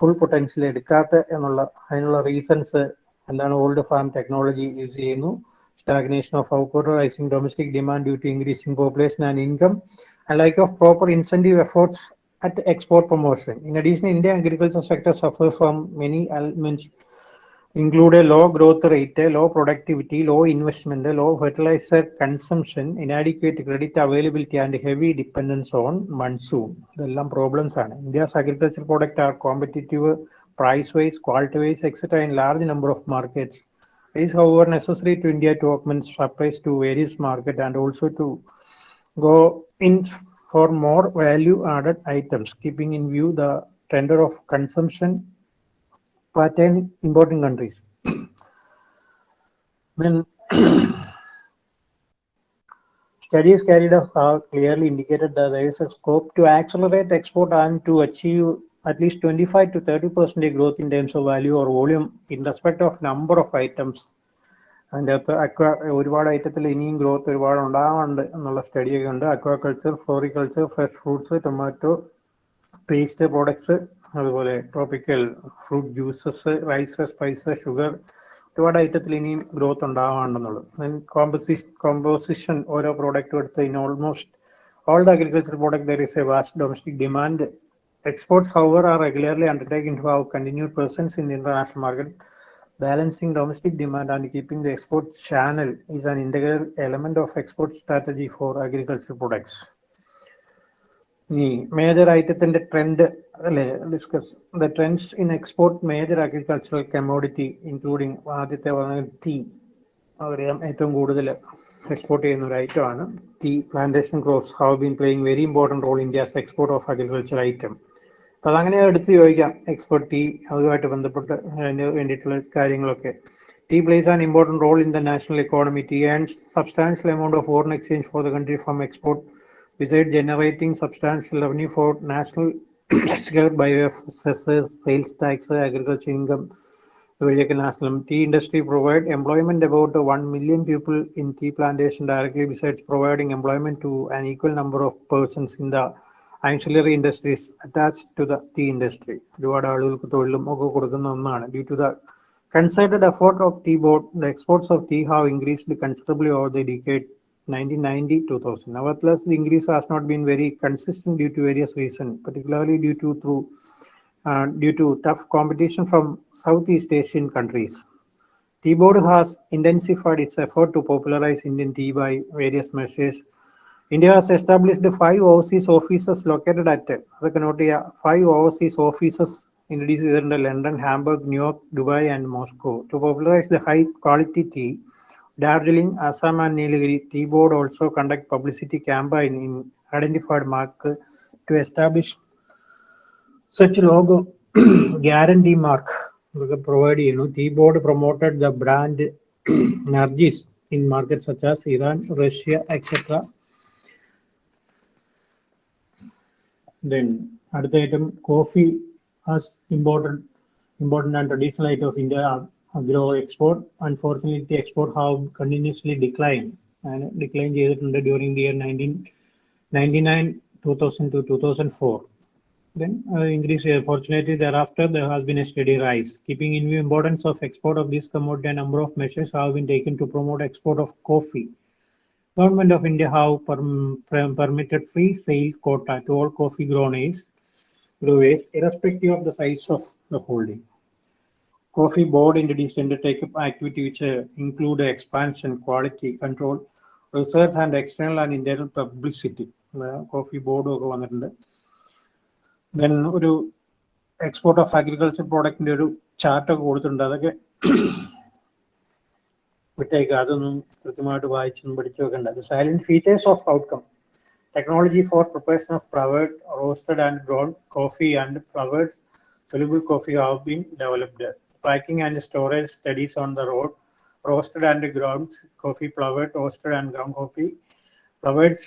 ഫുൾ പൊട്ടൻഷ്യൽ എടുക്കാത്ത എന്നുള്ള അതിനുള്ള റീസൺസ് എന്താണ് ഓൾഡ് ഫാം ടെക്നോളജി യൂസ് ചെയ്യുന്നു stagnation of output, rising domestic demand due to increasing population and income, and lack of proper incentive efforts at export promotion. In addition, Indian agriculture sector suffers from many elements, include a low growth rate, low productivity, low investment, low fertilizer consumption, inadequate credit availability, and heavy dependence on monsoon. The problems are India's agriculture products are competitive price-wise, quality-wise, etc. in large number of markets. Is however necessary to India to augment supplies to various markets and also to go in for more value added items, keeping in view the trend of consumption pattern in importing countries. When studies carried out clearly indicated that there is a scope to accelerate export and to achieve at least 25 to 30 percent growth in terms of value or volume in respect of number of items. അതിന്റെ അകത്ത് aqua ഒരുപാട് ഐറ്റത്തിൽ ഇനിയും growth ഒരുപാട് ഉണ്ടാവാറുണ്ട് എന്നുള്ള സ്റ്റഡിയൊക്കെ ഉണ്ട്. Aquaculture floriculture fresh fruits tomato paste products അതുപോലെ tropical fruit juices rice spices sugar ഒരുപാട് ഐറ്റത്തിൽ ഇനിയും ഗ്രോത്ത് ഉണ്ടാവാറുണ്ടെന്നുള്ളത് കോമ്പസിഷൻ കോമ്പോസിഷൻ ഓരോ പ്രോഡക്റ്റും എടുത്ത് in almost all the agriculture product there is a vast domestic demand Exports, however, are regularly undertaken to have continued presence in the international market. Balancing domestic demand and keeping the export channel is an integral element of export strategy for agricultural products. ഈ major ഐറ്റത്തിന്റെ trend അല്ലെ discuss the trends in export major agricultural agricultural tea അറിയാം ഏറ്റവും കൂടുതൽ export ചെയ്യുന്ന ഒരു ഐറ്റമാണ് tea plantation crops have been playing very important role India's export of agriculture item അപ്പോൾ അതങ്ങനെ എടുത്ത് ചോദിക്കാം എക്സ്പോർട്ട് ടീ അതുമായിട്ട് ബന്ധപ്പെട്ട് അതിന് വേണ്ടിയിട്ടുള്ള കാര്യങ്ങളൊക്കെ tea plays an important role in the national economy tea and substantial amount of foreign exchange for the country from export besides generating substantial revenue for national by way of cesses, sales tax, agriculture income, various national tea industry provide employment about 1 million people in tea plantation directly besides providing employment to an equal number of persons in the ancillary industries attached to the tea industry. ഒരുപാട് ആളുകൾക്ക് തൊഴിലും ഒക്കെ കൊടുക്കുന്ന ഒന്നാണ് due to the concerted effort of tea board, the exports of tea have increased considerably over the decade 1990-2000. Nevertheless, the increase has not been very consistent due to various reasons, particularly due to through uh, due to tough competition from Southeast Asian countries. Tea board has intensified its effort to popularize Indian tea by various measures. India has established five overseas offices located at അതൊക്കെ note ചെയ്യുക five overseas offices introduced in London, Hamburg, New York, Dubai, and Moscow to popularize the high quality tea. Darjeeling, Assam, and Nilgiri Tea Board also conduct publicity campaign in identified market to establish such logo guarantee mark provide you know tea board promoted the brand Nargis in markets such as Iran, Russia, Then other item coffee as important important and traditional item of India agro export. Unfortunately, the export have continuously declined and declined during the year 1999, 2000 to 2004. then uh, increase. Uh, fortunately, thereafter there has been a steady rise. Keeping in view importance of export of this commodity, a number of measures have been taken to promote export of coffee. Government of India have perm- per- permitted free sale quota to all coffee growers, growers irrespective of the size of the holding. Coffee board introduced undertake activity which uh, include expansion, quality control, research and external and internal publicity. Coffee ബോർഡും ഒക്കെ വന്നിട്ടുണ്ട് then ഒരു export of agriculture പ്രോഡക്റ്റിന്റെ ഒരു ചാർട്ടൊക്കെ കൊടുത്തിട്ടുണ്ട് അതൊക്കെ വിട്ടേക്ക്. അതൊന്നും കൃത്യമായിട്ട് വായിച്ചൊന്നും പഠിച്ചുവെക്കണ്ട salient features of outcome technology for preparation of flavoured roasted and ground coffee and flavoured soluble coffee have been developed packing and storage studies on the road roasted and ground coffee flavoured roasted and ground coffee flavoured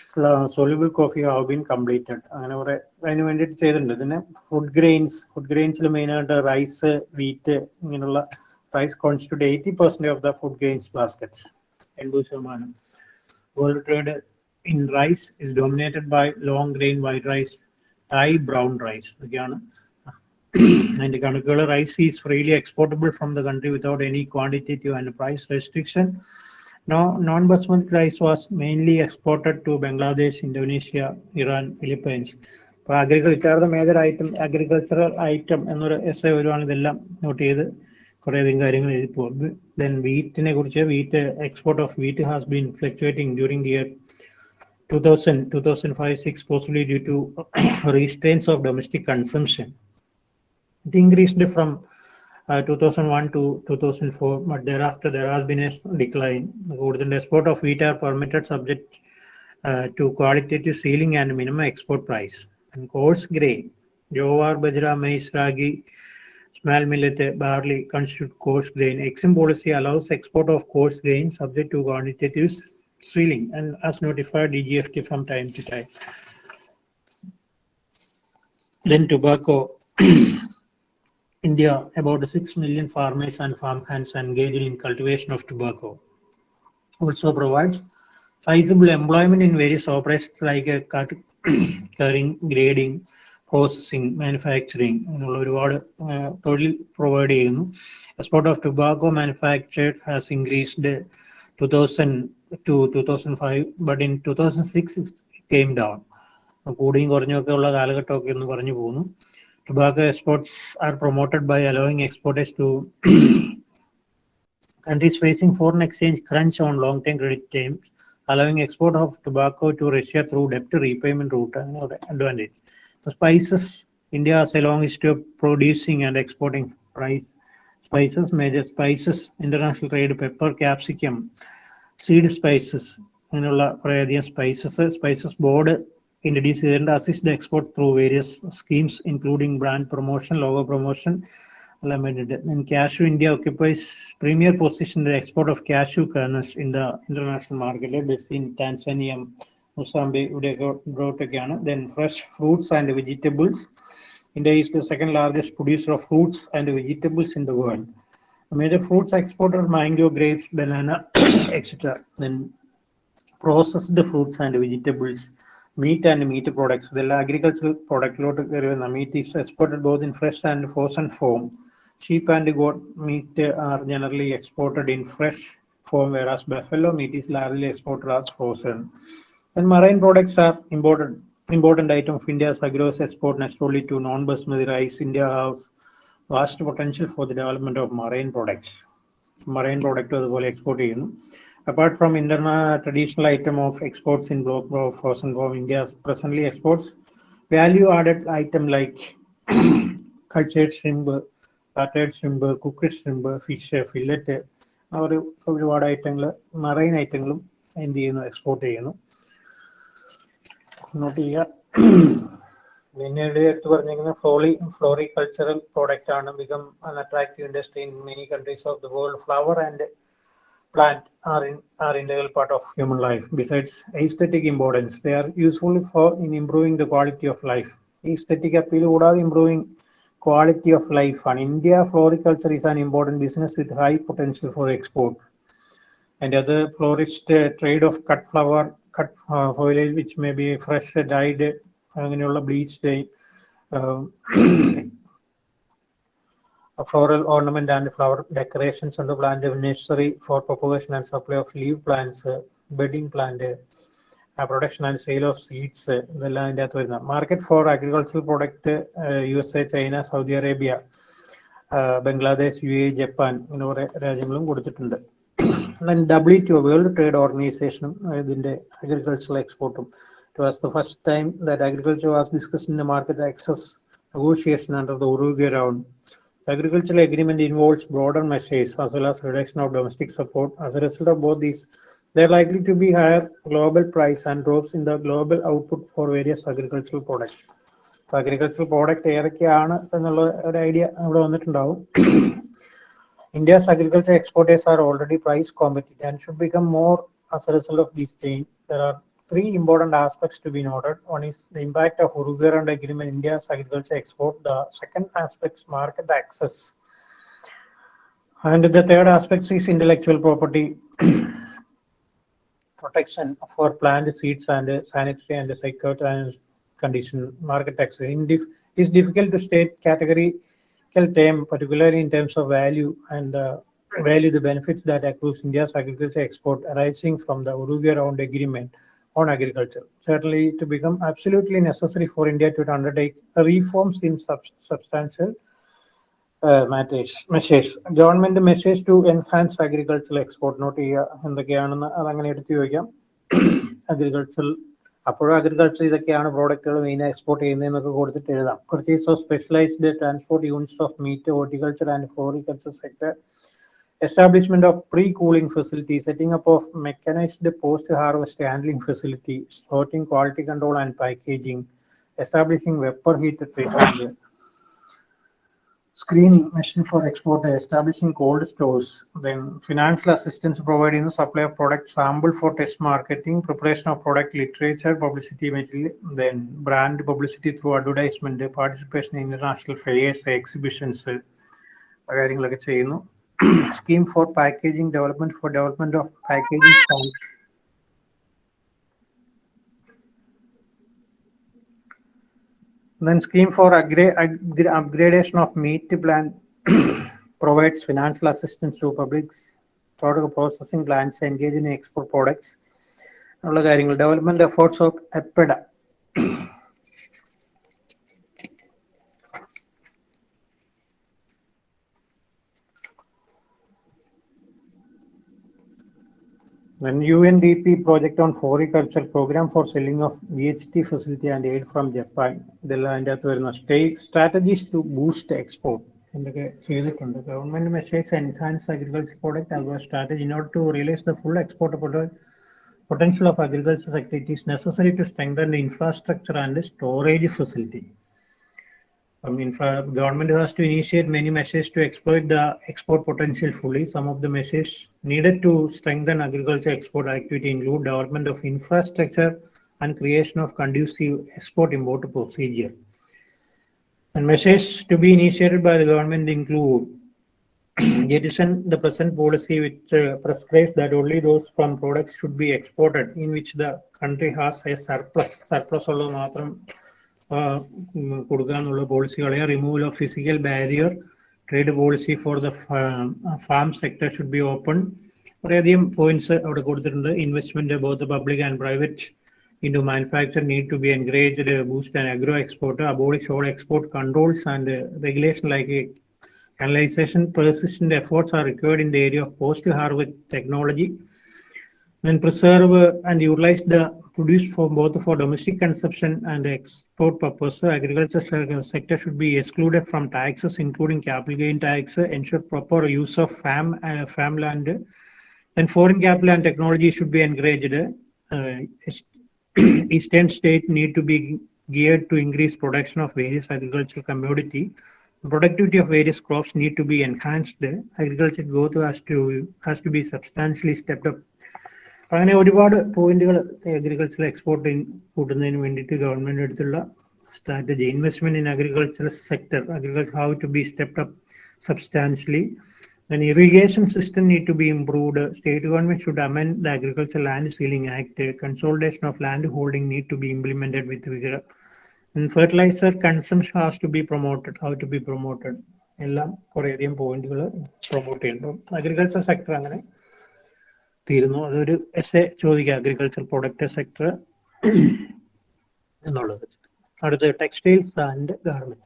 soluble coffee have been completed അങ്ങനെ കുറെ അതിന് വേണ്ടിയിട്ട് ചെയ്തിട്ടുണ്ട്. പിന്നെ food grains food ഗ്രെയിൻസിൽ മെയിനായിട്ട് rice wheat ഇങ്ങനെയുള്ള percent of the food grains basket എൺപത് ശതമാനം world trade in rice is dominated by long grain white rice Thai brown rice ഇതൊക്കെയാണ്. അതിന്റെ കണക്കുകൾ. Rice is freely exportable from the country without any quantitative and price restriction no non basmati rice was mainly exported to Bangladesh Indonesia Iran Philippines അപ്പോൾ agriculture major item agricultural item എന്നൊരു S A വരുവാണ് ഇതെല്ലാം not ചെയ്ത്. കുറേയധികം കാര്യങ്ങൾ എഴുതി പോകും then വീറ്റിനെ കുറിച്ച് wheat export of wheat has been fluctuating during the year 2000 2005 6 possibly due to restraints of domestic consumption it increased from uh, 2001 to 2004, but thereafter there has been a decline. The export of wheat are permitted subject uh, to qualitative ceiling and minimum export price. And coarse grain, jowar, bajra, maize, ragi, small millet, barley constitute coarse grain. Exim policy allows export of coarse grain subject to quantitative ceiling and as notified DGFT from time to time. Then tobacco. India, about 6 million farmers and farm hands engaged in cultivation of tobacco. Also provides sizable employment in various operations like uh, cut, cutting, grading, processing, manufacturing എന്നുള്ള ഒരുപാട് uh, തൊഴിൽ provide ചെയ്യുന്നു export of tobacco manufactured has increased to thousand to two thousand five but in two thousand six came down കൂടിയും കുറഞ്ഞൊക്കെ ഉള്ള കാലഘട്ടമൊക്കെ ഒന്ന് പറഞ്ഞു പോകുന്നു tobacco exports are promoted by allowing exporters to countries facing foreign exchange crunch on long-term credit terms, allowing export of tobacco to Russia through debt repayment route another advantage. The spices, India has a long history of producing and exporting price spices, major spices, international trade, pepper, capsicum, seed spices, അങ്ങനെയുള്ള കുറേയധികം spices spices board introduce and assist the export through various schemes, including brand promotion, logo promotion. Limited. And cashew India occupies premier position in the export of cashew kernels in the international market, Tanzania, Mozambique, Udegotekana. Then fresh fruits and vegetables. India is the second largest producer of fruits and vegetables in the world. Major fruits exporter mango, grapes, banana, etc. Then processed fruits and vegetables meat and meat products. The agricultural product lot meat is exported both in fresh and frozen form. Sheep and goat meat are generally exported in fresh form, whereas buffalo meat is largely exported as frozen. And marine products are important Important item of India's agro export naturally to non-basmati rice. India has vast potential for the development of marine products. Marine product അതുപോലെ export ചെയ്യുന്നു apart from internal traditional item of exports in block of frozen from India presently exports value added item like cultured shrimp, battered shrimp, cooked shrimp, fish, fillet, അവർ ഒരുപാട് ഐറ്റങ്ങൾ marine ഐറ്റങ്ങളും എന്ത് ചെയ്യുന്നു export ചെയ്യുന്നു not ചെയ്യുക പിന്നീട് എടുത്ത് പറഞ്ഞിരിക്കുന്ന ഫ്ലോറി ഫ്ലോറി കൾച്ചറൽ പ്രോഡക്റ്റ് ആണ് become an attractive industry in many countries of the world flower and plant are in are integral part of human life. Besides aesthetic importance, they are useful for in improving the quality of life. Aesthetic appeal കൂടാതെ improving quality of life. And India floriculture is an important business with high potential for export. And other florist uh, trade of cut flower, uh, which may be fresh, dyed, അങ്ങനെയുള്ള bleached um, a floral ornament and flower decorations on the plant necessary for propagation and supply of leaf plants, uh, bedding plant, uh, production and sale of seeds, uh, ഇതെല്ലാം അതിന്റെ അകത്ത് വരുന്ന market for agricultural product U S A China Saudi Arabia Bangladesh U A W to world trade ഓർഗനൈസേഷനും ഇതിന്റെ agricultural എക്സ്പോർട്ടും It was the first time that agriculture was discussed in the market access negotiation under the Uruguay round. The agricultural agreement involves broader measures as well as reduction of domestic support. As a result of both these, there are likely to be higher global price and drops in the global output for various agricultural products. Agricultural product ഏതൊക്കെയാണ് എന്നുള്ള ഒരു idea അവിടെ വന്നിട്ടുണ്ടാവും India's agriculture exporters are already price competitive and should become more as a result of this change. There are three important aspects to be noted. One is the impact of Uruguay Round Agreement India's agriculture export. The second aspect is market access. And the third aspect is intellectual property protection for plant seeds and sanitary and the security condition market access. It is difficult to state categorical term, particularly in terms of value and uh, value the benefits that accrues India's agriculture export arising from the Uruguay Round Agreement on agriculture. Certainly, to become absolutely necessary for India to undertake reforms in sub substantial uh, matters. Measures. Government message to enhance agricultural export. Note here എന്തൊക്കെയാണെന്ന് അതങ്ങനെ എടുത്തു ചോദിക്കാം agricultural അപ്പോഴും agriculture ഇതൊക്കെയാണ് പ്രോഡക്റ്റുകൾ main export ചെയ്യുന്നതെന്നൊക്കെ കൊടുത്തിട്ട് എഴുതാം. Purchase of specialised transport units of meat horticulture and floriculture sector establishment of pre cooling facility setting up of mechanised post harvest handling facility sorting quality control and packaging establishing vapour heat treatment screening machine for export, establishing cold stores, then financial assistance providing the supply of product sample for test marketing, preparation of product literature, publicity material, then brand publicity through advertisement, participation in international fairs, exhibitions, കാര്യങ്ങളൊക്കെ ചെയ്യുന്നു scheme for packaging development for development of packaging Then scheme for upgradation of meat plant provides financial assistance to public product processing plants engaged in export products. ഉള്ള കാര്യങ്ങൾ development efforts of APEDA Then UNDP project on floriculture program for selling of VHT facility and aid from Japan. ഇതെല്ലാം അതിന്റെ അകത്ത് വരുന്ന stay strategies to boost export എന്തൊക്കെ ചെയ്തിട്ടുണ്ട് government measures enhance agriculture product അതുപോലെ strategy in order to realise the full export potential of agriculture activities necessary to strengthen the infrastructure and the storage facility. I mean, government has to initiate many measures to exploit the export potential fully. Some of the measures needed to strengthen agriculture export activity include development of infrastructure and creation of conducive export-import procedure. And measures to be initiated by the government include jettison the present policy which uh, prescribes that only those from products should be exported in which the country has a surplus. Surplus alone മാത്രം കൊടുക്കാന്നുള്ള പോളിസികളെ removal of physical barrier trade policy for the farm sector should be open കുറേയധികം points അവിടെ കൊടുത്തിട്ടുണ്ട് investment both public and private need to be encouraged uh, boost an agro exporter abolish all export controls and uh, regulation like uh, canalization persistent efforts are required in the area of post harvest technology and preserve and utilize the produce for both for domestic consumption and export purpose. Agriculture sector should be excluded from taxes, including capital gain tax, ensure proper use of farm, uh, farmland, and foreign capital and technology should be encouraged. Uh, eastern state need to be geared to increase production of various agricultural commodity. Productivity of various crops need to be enhanced. Agriculture growth has to has to be substantially stepped up അങ്ങനെ ഒരുപാട് പോയിന്റുകൾ agriculture export കൂട്ടുന്നതിന് വേണ്ടിയിട്ട് government എടുത്തുള്ള strategy investment in agriculture sector agriculture how to be stepped up substantially Then irrigation system need to be improved. State government should amend the Agriculture Land ceiling Act. Consolidation of land holding need to be implemented with vigor. Fertiliser consumption has to be promoted how to be promoted എല്ലാം കുറേയധികം പോയിന്റുകൾ promote ചെയ്യുന്നു agriculture sector അങ്ങനെ തീരുന്നു അതൊരു S A ചോദിക്കുക agriculture product sector എന്നുള്ളത്. അടുത്ത ടെക്സ്റ്റൈൽസ് ആൻഡ് ഗാർമെന്റ്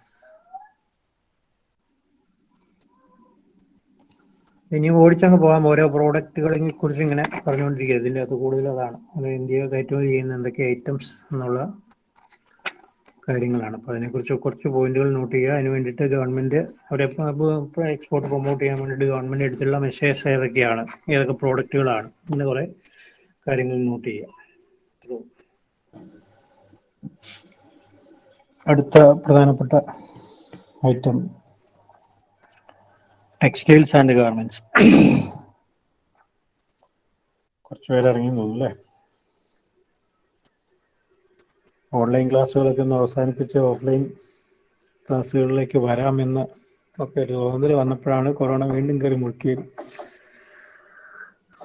ഇനി ഓടിച്ചങ്ങ് പോകാം. ഓരോ പ്രോഡക്റ്റുകളെ കുറിച്ച് ഇങ്ങനെ പറഞ്ഞുകൊണ്ടിരിക്കുക ഇതിന്റെ അകത്ത് കൂടുതൽ അതാണ്. അത് ഇന്ത്യ കയറ്റുമതി ചെയ്യുന്ന എന്തൊക്കെ ഐറ്റംസ് എന്നുള്ള കാര്യങ്ങളാണ്. അപ്പോൾ അതിനെക്കുറിച്ച് കുറച്ച് പോയിന്റുകൾ നോട്ട് ചെയ്യുക. അതിന് വേണ്ടിയിട്ട് ഗവൺമെന്റ് അവരെ എക്സ്പോർട്ട് പ്രൊമോട്ട് ചെയ്യാൻ വേണ്ടിയിട്ട് ഗവൺമെന്റ് എടുത്തുള്ള മെഷേഴ്സ് ഏതൊക്കെയാണ്? ഏതൊക്കെ പ്രോഡക്റ്റുകളാണ് ഇങ്ങനെ കുറെ കാര്യങ്ങൾ നോട്ട് ചെയ്യുക. അടുത്ത പ്രധാനപ്പെട്ട ഐറ്റം ടെക്സ്റ്റൈൽസ് ആൻഡ് ഗാർമെന്റ്സ് കുറച്ച് പേര് ഇറങ്ങി തോന്നുന്നു അല്ലേ? ഓൺലൈൻ ക്ലാസ്സുകളൊക്കെ ഒന്ന് അവസാനിപ്പിച്ച് ഓഫ്ലൈൻ ക്ലാസ്സുകളിലേക്ക് വരാമെന്ന് ഒക്കെ ഒരു തോന്നൽ വന്നപ്പോഴാണ് കൊറോണ വീണ്ടും കയറി മുറുക്കി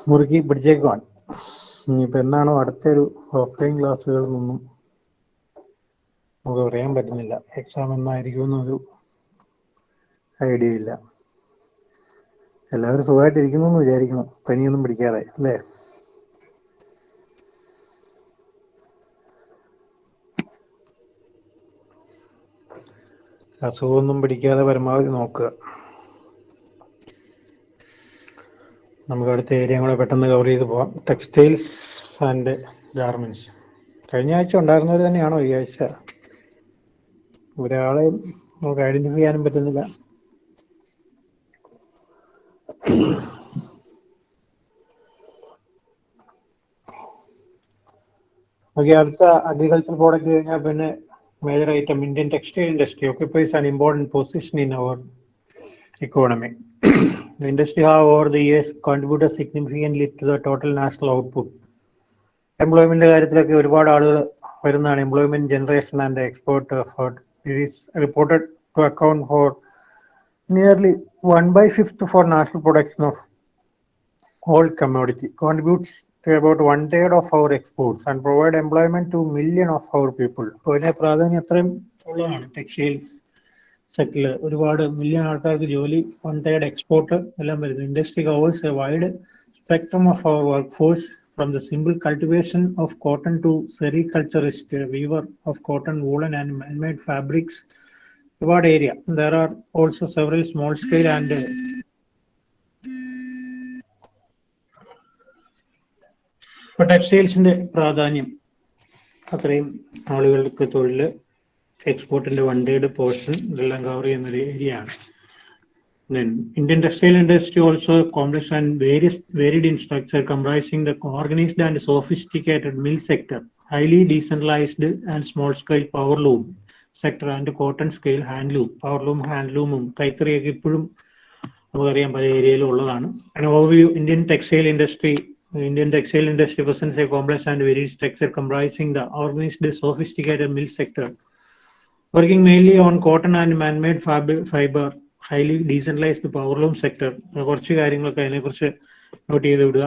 മുറുക്കി പിടിച്ചേക്കുവാൻ. ഇനിയിപ്പോൾ എന്നാണോ അടുത്തൊരു ഓഫ്ലൈൻ ക്ലാസ്സുകളിൽ നിന്നും നമുക്ക് പറയാൻ പറ്റുന്നില്ല. എക്സാം എന്നായിരിക്കും എന്നൊരു ഐഡിയ ഇല്ല എല്ലാവരും സുഖമായിട്ടിരിക്കുന്നു എന്ന് വിചാരിക്കുന്നു. പനിയൊന്നും പിടിക്കാതെ അല്ലേ? അസുഖമൊന്നും പിടിക്കാതെ പരമാവധി നോക്കുക. നമുക്ക് അടുത്ത ഏരിയ കൂടെ പെട്ടെന്ന് കവർ ചെയ്ത് പോവാം. ടെക്സ്റ്റൈൽസ് ആൻഡ് ഗാർമെന്റ്സ് കഴിഞ്ഞ ആഴ്ച ഉണ്ടായിരുന്നത് തന്നെയാണോ? ഈ ആഴ്ച? ഒരാളെയും നമുക്ക് ഐഡന്റിഫൈ ചെയ്യാനും പറ്റുന്നില്ല. ഓക്കെ അടുത്ത അഗ്രികൾച്ചർ പ്രോഡക്റ്റ് കഴിഞ്ഞാൽ പിന്നെ major item, Indian textile industry occupies an important position in our economy. the industry have over the years contributed significantly to the total national output. Employment കാര്യത്തിലൊക്കെ ഒരുപാട് ആളുകൾ വരുന്നതാണ് employment generation and export effort it is reported to account for nearly one by fifth for national production of all commodity contributes to about one third of our exports and provide employment to million of our people. അപ്പോൾ ഇതിന്റെ പ്രാധാന്യം അത്രയും ഉള്ളതാണ് textiles സെക്ടറിൽ ഒരുപാട് million ആൾക്കാർക്ക് ജോലി one third export എല്ലാം വരുന്നു industry covers a wide spectrum of our work force from the simple cultivation of cotton to sericulturist weaver of cotton woollen and manmade fabrics ഒരുപാട് area there are also several small scale and ഇപ്പൊ ടെക്സ്റ്റൈൽസിന്റെ പ്രാധാന്യം അത്രയും ആളുകൾക്ക് തൊഴിൽ എക്സ്പോർട്ടിന്റെ വണ്ടിയുടെ portion ഇതെല്ലാം cover ചെയ്യുന്ന ഒരു ഏരിയ ആണ്. Indian textile industry also complex and various varied structure comprising the organised and sophisticated mill sector highly decentralised and small scale power loom sector and cotton scale hand loom power loom hand ലൂമും കൈത്തറിയൊക്കെ ഇപ്പോഴും നമുക്കറിയാം പല ഏരിയയിലും ഉള്ളതാണ്. Overview Indian textile industry Indian textile industry presents a complex and varied structure comprising the organized, sophisticated mill sector, working mainly on cotton and man-made fiber, highly decentralized loom sector. കുറച്ച് കാര്യങ്ങളൊക്കെ അതിനെക്കുറിച്ച് note ചെയ്ത് വിടുക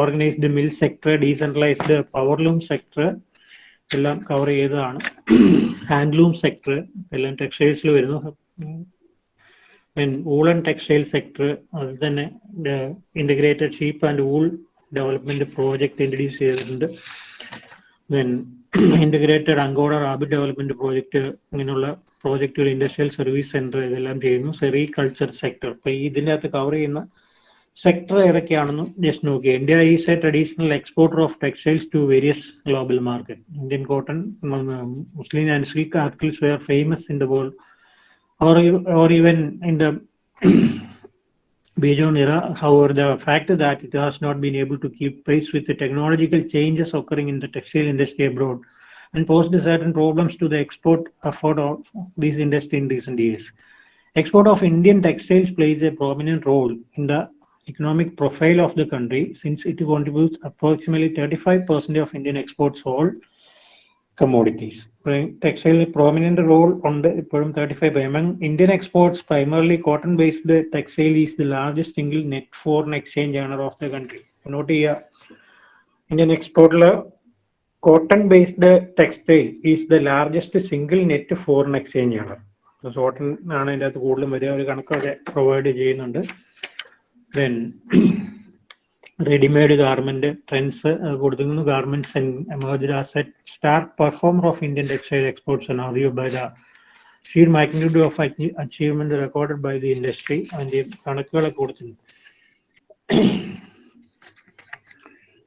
organised mill sector decentralised power loom sector എല്ലാം cover ചെയ്തതാണ് handloom sector എല്ലാം ടെക്സ്റ്റൈൽസിൽ വരുന്നു വൂളൻ ടെക്സ്റ്റൈൽ സെക്ടർ അത് തന്നെ integrated sheep and wool development project introduce ചെയ്തിട്ടുണ്ട്. Then integrated angora rabbit development project ഇങ്ങനെയുള്ള പ്രോജക്റ്റുകൾ ഇൻഡസ്ട്രിയൽ സർവീസ് സെന്റർ ഇതെല്ലാം ചെയ്യുന്നു. സെറി കൾച്ചർ സെക്ടർ അപ്പൊ ഈ ഇതിന്റെ അകത്ത് കവർ ചെയ്യുന്ന സെക്ടർ ഏതൊക്കെയാണെന്നും ജസ്റ്റ് നോക്കി India is a traditional exporter of textiles to various global market Indian cotton muslin and silk articles were famous in the world or, or even in the Beijing era. However, the fact that it has not been able to keep pace with the technological changes occurring in the textile industry abroad and posed certain problems to the export effort of this industry in recent years. Export of Indian textiles plays a prominent role in the economic profile of the country since it contributes approximately 35% of Indian exports all commodities. Textile prominent role ഉണ്ട് the thirty five among Indian exports primarily cotton based textile is the largest single net foreign exchange earner of the country. Note here, Indian export എക്സ്പോർട്ടിൽ cotton based textile is the largest single net foreign exchange ആണ് cotton ആണ് അതിന്റെ അകത്ത് കൂടുതലും വരിക ഒരു കണക്കൊക്കെ provide ചെയ്യുന്നുണ്ട് ദെൻ റെഡിമെയ്ഡ് ഗാർമെന്റ് ട്രെൻഡ്സ് കൊടുത്തിരിക്കുന്നു garments emerge as a star performer of Indian textile exports ആണ് അറിയൂ by the sheer magnitude of achievement recorded by the industry അതിന്റെ കണക്കുകളൊക്കെ കൊടുത്തിട്ടുണ്ട്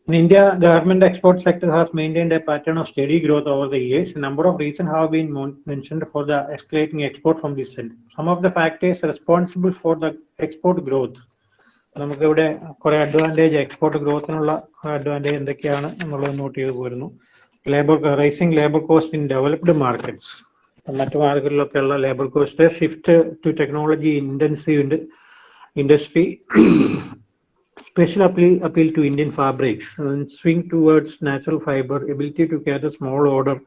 In India, garment export sector has maintained a pattern of steady growth over the years. A number of reasons have been mentioned for the escalating export from this sector. Some of the factors responsible for the export growth. നമുക്കിവിടെ കുറെ Advantage export ഗ്രോത്തിനുള്ള Advantage എന്തൊക്കെയാണ് എന്നുള്ളത് note ചെയ്ത് പോരുന്നു. Labour rising labour cost in developed markets മറ്റു മാർക്കറ്റിലൊക്കെ ഉള്ള labour cost shift to technology intensive industry special appeal appeal to Indian fabrics swing towards natural fibre ability to care small order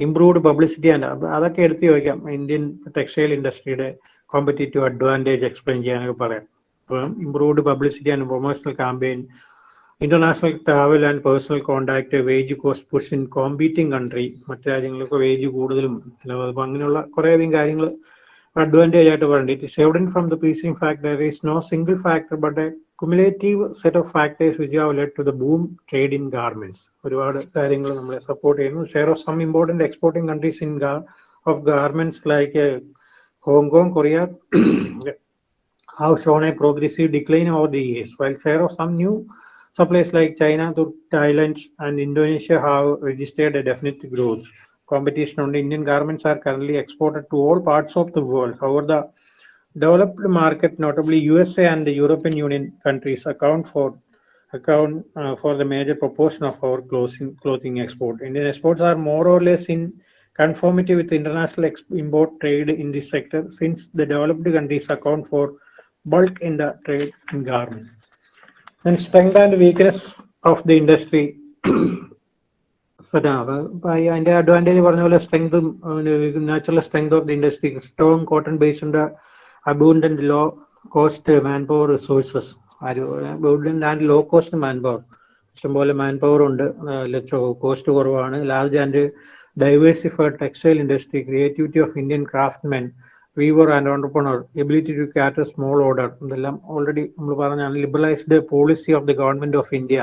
improved publicity and അതൊക്കെ എടുത്ത് ചോദിക്കാം. Indian textile ഇൻഡസ്ട്രിയുടെ competitive advantage explain ചെയ്യാനൊക്കെ പറയാം. അപ്പം improved publicity and promotional campaign international travel and personal contact wage cost push in competing country മറ്റു രാജ്യങ്ങൾക്ക് wage കൂടുതലും അപ്പം അങ്ങനെയുള്ള കുറേയധികം കാര്യങ്ങൾ അഡ്വാന്റേജ് ആയിട്ട് പറയുന്നുണ്ട് it is evident from the piecing factor there is no single factor but a cumulative set of factors which have led to the boom trade in garments ഒരുപാട് കാര്യങ്ങൾ നമ്മളെ സപ്പോർട്ട് ചെയ്യുന്നു. Share of some important exporting countries in of garments like Hong Kong Korea have shown a progressive decline over the years while share of some new supplies like china to thailand and indonesia have registered a definite growth competition on the indian garments are currently exported to all parts of the world however the developed market, notably USA and the European Union countries, account for account uh, for the major proportion of our clothing clothing export. Indian exports are more or less in conformity with international import trade in this sector, since the developed countries account for bulk in the trade in garment. And strength and weakness of the industry. അതിന്റെ advantage പറഞ്ഞ പോലെ സ്ട്രെങ്തും natural strength of the industry strong cotton based abundant low cost man power resources abundant and low cost man power ഇഷ്ടംപോലെ man power ഉണ്ട് cost കുറവാണ്. Large and diversified textile industry creativity of Indian craftsmen weaver and entrepreneur ability to cater small order ഇതെല്ലാം already നമ്മൾ പറഞ്ഞാണ് liberalised policy of the government of India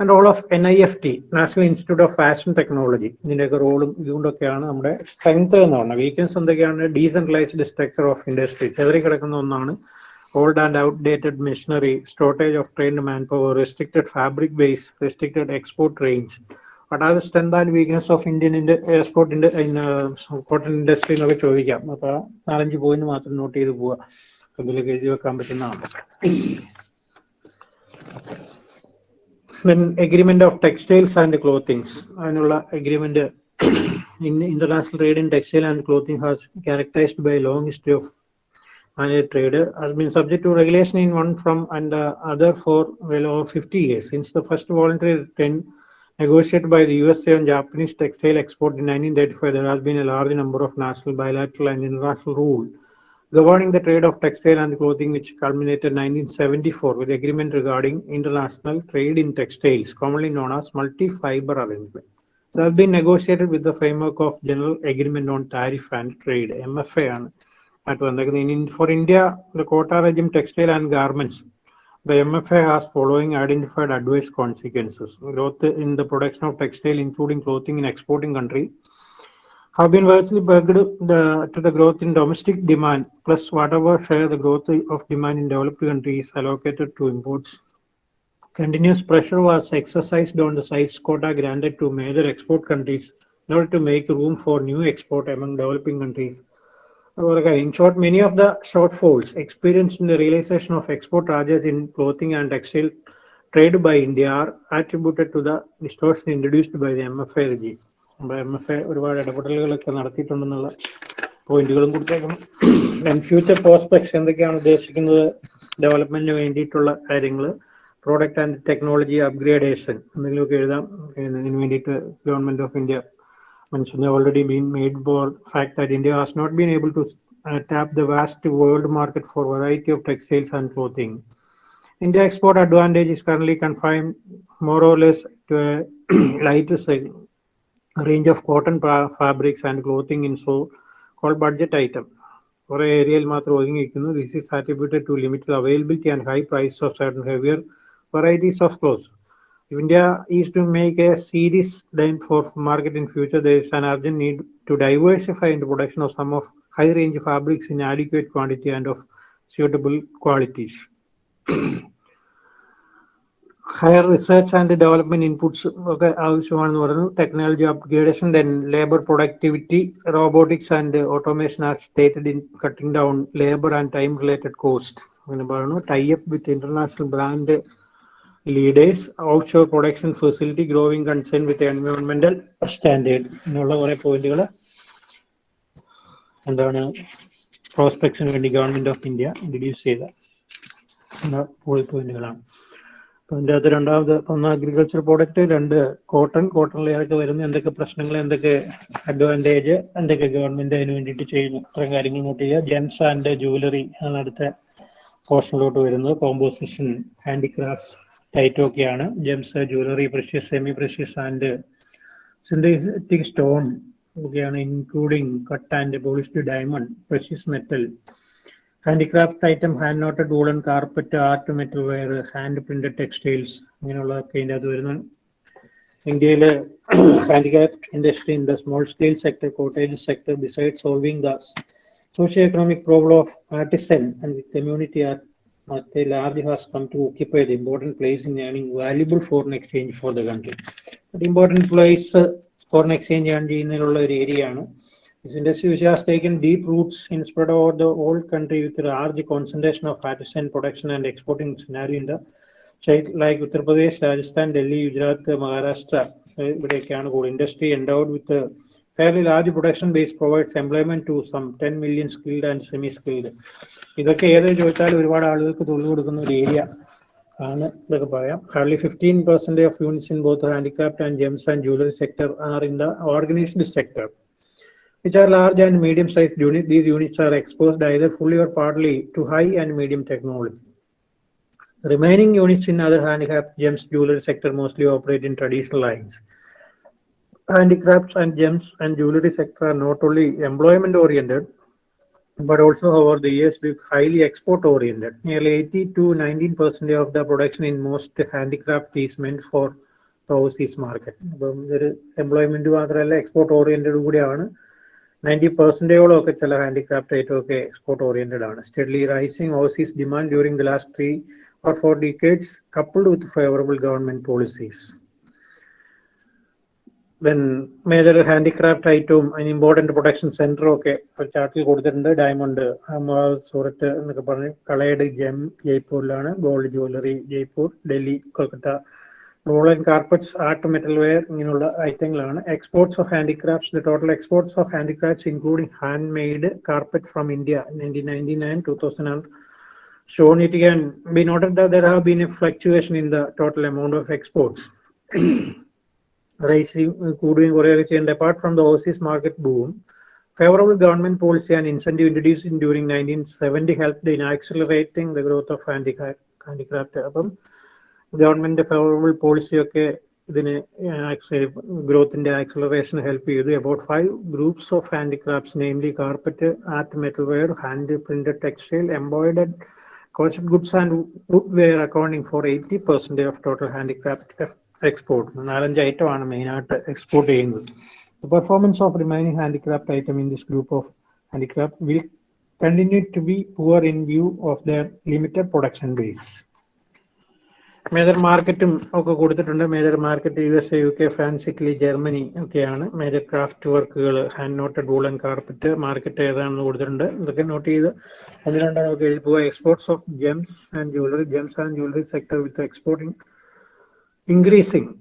and role of N I F T national institute of fashion technology ഇതിന്റെയൊക്കെ റോളും ഇതുകൊണ്ടൊക്കെയാണ് നമ്മുടെ strength എന്ന് പറഞ്ഞത്. Weakness എന്തൊക്കെയാണ്? ഡീസെൻട്രലൈസ്ഡ് സ്ട്രക്ചർ ഓഫ് ഇൻഡസ്ട്രി ചെതറി കിടക്കുന്ന ഒന്നാണ് old and outdated machinery shortage of trained man power restricted fabric base restricted export range but അത് strength and weakness of Indian എക്സ്പോർട്ടിന്റെ cotton industry എന്നൊക്കെ ചോദിക്കാം അപ്പൊ നാലഞ്ച് പോയിന്റ് മാത്രം നോട്ട് ചെയ്ത് പോവുക അതിലേക്ക് എഴുതി വെക്കാൻ പറ്റുന്നതാണ് then agreement of textiles and clothings അതിനുള്ള agreement in international trade in textile and clothing has characterized by a long history of manual trade has been subject to regulation in one from and the other for well over 50 years since the first voluntary trend negotiated by the USA on Japanese textile export in 1935, there has been a large number of national, bilateral, and international rules governing the trade of textile and clothing, which culminated in 1974 with agreement regarding international trade in textiles, commonly known as multi-fiber arrangement. So has been negotiated with the framework of General Agreement on Tariff and Trade, MFA, and at one. For India, the quota regime textile and garments the MFA has following identified adverse consequences. Growth in the production of textile, including clothing in exporting country, have been virtually pegged the, to the growth in domestic demand, plus whatever share the growth of demand in developed countries allocated to imports. Continuous pressure was exercised on the size quota granted to major export countries in order to make room for new export among developing countries. In short, many of the shortfalls experienced in the realization of export charges in clothing and textile trade by India are attributed to the distortion introduced by the MFA regime. എ ഒരുപാട് ഇടപെടലുകളൊക്കെ നടത്തിയിട്ടുണ്ടെന്നുള്ള പോയിന്റുകളും കൊടുത്തേക്കണം future prospects എന്തൊക്കെയാണ് ഉദ്ദേശിക്കുന്നത് ഡെവലപ്മെന്റിന് വേണ്ടിയിട്ടുള്ള കാര്യങ്ങൾ product and technology upgradation എന്തെങ്കിലുമൊക്കെ എഴുതാം ഇതിന് വേണ്ടിയിട്ട് government of India mentioned have already been made for fact that India has not been able to uh, tap the vast world market for variety of textiles and clothing. India export advantage is currently confined more or less to a lighter seg- range of cotton fa- fabrics and clothing in so called budget item. കുറെ ഏരിയയിൽ മാത്രം ഒതുങ്ങിയിരിക്കുന്നു this is attributed to limited availability and high price of certain heavier varieties of clothes. If India is to make a serious dent for market in future, there is an urgent need to diversify into production of some of high range fabrics in adequate quantity and of suitable qualities. Higher research and development inputs ഒക്കെ ആവശ്യമാണെന്ന് പറഞ്ഞു technology upgradation then labour productivity robotics and automation are stated in cutting down labour and time related cost അങ്ങനെ പറഞ്ഞു tie up with international brand leaders out shore production facility growing concern with എൻവയോൺമെന്റൽ standard എന്നുള്ള കുറെ പോയിന്റുകൾ എന്താണ് പ്രോസ്പെക്ഷന് വേണ്ടി government of India introduce ചെയ്ത പോയിന്റുകളാണ് അതിന്റെ അകത്ത് രണ്ടാമത് ഒന്ന് അഗ്രികൾച്ചർ പ്രോഡക്റ്റ് രണ്ട് കോട്ടൺ കോട്ടണിൽ ഏതൊക്കെ വരുന്നു എന്തൊക്കെ പ്രശ്നങ്ങൾ എന്തൊക്കെ അഡ്വാന്റേജ് എന്തൊക്കെ ഗവൺമെന്റ് അതിന് വേണ്ടിയിട്ട് ചെയ്യുന്നു ഇത്രയും കാര്യങ്ങൾ നോട്ട് ചെയ്യുക. ജെൻസ് ആൻഡ് ജുവലറി ആണ് അടുത്ത പോർഷനിലോട്ട് വരുന്നത്. Composition handicraft ടൈറ്റൊക്കെയാണ്. Gems jewellery precious semi precious and synthetic stone ഒക്കെയാണ് including cut and polished diamond precious metal handicraft item hand knotted woollen carpet art metal ware hand printed textiles ഇങ്ങനെയുള്ളതൊക്കെ ഇതിന്റെ അത് വരുന്നു. ഇന്ത്യയിലെ handicraft industry in the small scale sector cottage sector beside solving the socio economic problem of artisan and community community are at a large has come to occupy the important place in earning valuable foreign exchange for the country. But important place uh, foreign exchange earn ചെയ്യുന്നതിനുള്ള ഒരു area ആണ് This industry which has taken deep roots in spread over the whole country with a large concentration of artisan production and exporting scenario in the state like Uttar Pradesh, Rajasthan, Delhi, Gujarat, Maharashtra. uh, ഇവിടെയൊക്കെയാണ് കൂടുതൽ industry with a fairly large production base provides employment to some 10 million skilled and semi skilled. ഇതൊക്കെ ഏത് ചോദിച്ചാലും ഒരുപാട് ആളുകൾക്ക് തൊഴിൽ കൊടുക്കുന്ന ഒരു ഏരിയ ആണ് ഇതൊക്കെ പറയാം hardly fifteen percent of units in both handicraft and gems and jewellery sector are in the organised sector which are large and medium sized units. These units are exposed either fully or partly to high and medium technology. Remaining units in other handicraft gems jewelry sector mostly operate in traditional lines. Handicrafts and gems and jewelry sector are not only employment oriented, but also over the years be highly export oriented. Nearly 80 to 19 percent of the production in most handicraft is meant for overseas market. അപ്പം ഇതൊരു employment മാത്രമല്ല export oriented കൂടിയാണ് ninety പെർസെന്റേജോളം ഒക്കെ ചില handicraft item ഒക്കെ export oriented ആണ് steady rising overseas demand during the last three or four decades coupled with favorable government policies then major handicraft ഐറ്റവും അതിന് ഇമ്പോർട്ടന്റ് പ്രൊഡക്ഷൻ സെന്ററും ഒക്കെ ചാർട്ടിൽ കൊടുത്തിട്ടുണ്ട്. ഡയമണ്ട് സൂറത്ത് എന്നൊക്കെ പറഞ്ഞ് coloured gem ജയ്പൂരിലാണ് gold jewellery Jaipur Delhi Kolkata woollen carpets art metal ware ഇങ്ങനെയുള്ള ഐറ്റങ്ങളാണ് exports of handicrafts total exports of handicrafts including hand made carpet from India nineteen ninety nine two thousand and shown it can be noted that there have been a fluctuation in the total amount of. Rising കൂടുകയും കുറയുകയും ചെയ്യേണ്ട apart from the overseas market boom, favorable government policy and incentive introduced in during 1970 helped in accelerating the growth of handicraft. handicraft. അപ്പം government favourable policy ഒക്കെ ഇതിന് ഗ്രോത്തിന്റെ acceleration help ചെയ്തു about five groups of handicrafts namely carpet art metal ware hand printed textile embroidered crocheted goods and wood ware accounting for eighty percent of total handicraft export നാലഞ്ച് item ആണ് main ആയിട്ട് export ചെയ്യുന്നത്. Performance of of handicraft item in this group of handicraft will continue to be be in view of of limited production base. Major മാർക്കറ്റും ഒക്കെ കൊടുത്തിട്ടുണ്ട്. Major market U S A U K France Italy Germany ഒക്കെയാണ് major craft വർക്കുകൾ hand knotted woollen carpet market ഏതാണെന്ന് കൊടുത്തിട്ടുണ്ട്. ഇതൊക്കെ note ചെയ്ത് പോവുക. Exports of gems and jewellery gems and jewellery sector with exporting increasing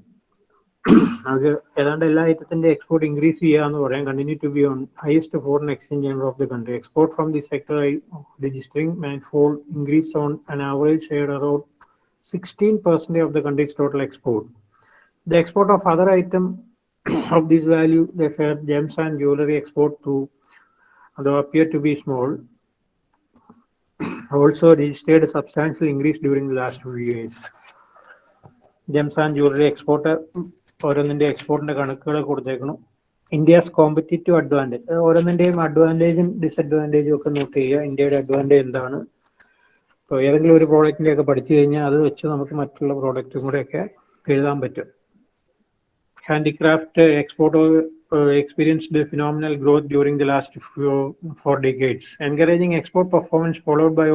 അത് ഏതാണ്ട് എല്ലാ ഐറ്റത്തിന്റെ എക്സ്പോർട്ട് ഇൻക്രീസ് ചെയ്യാന്ന് പറയാം continue to be on highest foreign exchange of the country export from the sector registering and fall increase on an average share around 16% of the country's total export. The export of other item of this value, they fare gems and jewelry export to, although appear to be small, also registered a substantial increase during the last few years. Gems and jewellery export ഓരോന്നിന്റെ എക്സ്പോർട്ടിന്റെ കണക്കുകൾ കൊടുത്തേക്കണം. India's competitive Advantage ഓരോന്നിന്റെയും അഡ്വാന്റേജും ഡിസഡ്വാന്റേജും ഒക്കെ not ചെയ്യുക. ഇന്ത്യയുടെ Advantage എന്താണ്? ഇപ്പോൾ ഏതെങ്കിലും ഒരു പ്രോഡക്റ്റിന്റെ ഒക്കെ പഠിച്ചു കഴിഞ്ഞാൽ അത് വെച്ച് നമുക്ക് മറ്റുള്ള പ്രോഡക്റ്റും കൂടെ ഒക്കെ എഴുതാൻ പറ്റും. Handicraft export export phenomenal a phenomenal growth during the last few, export decades, encouraging export performance followed by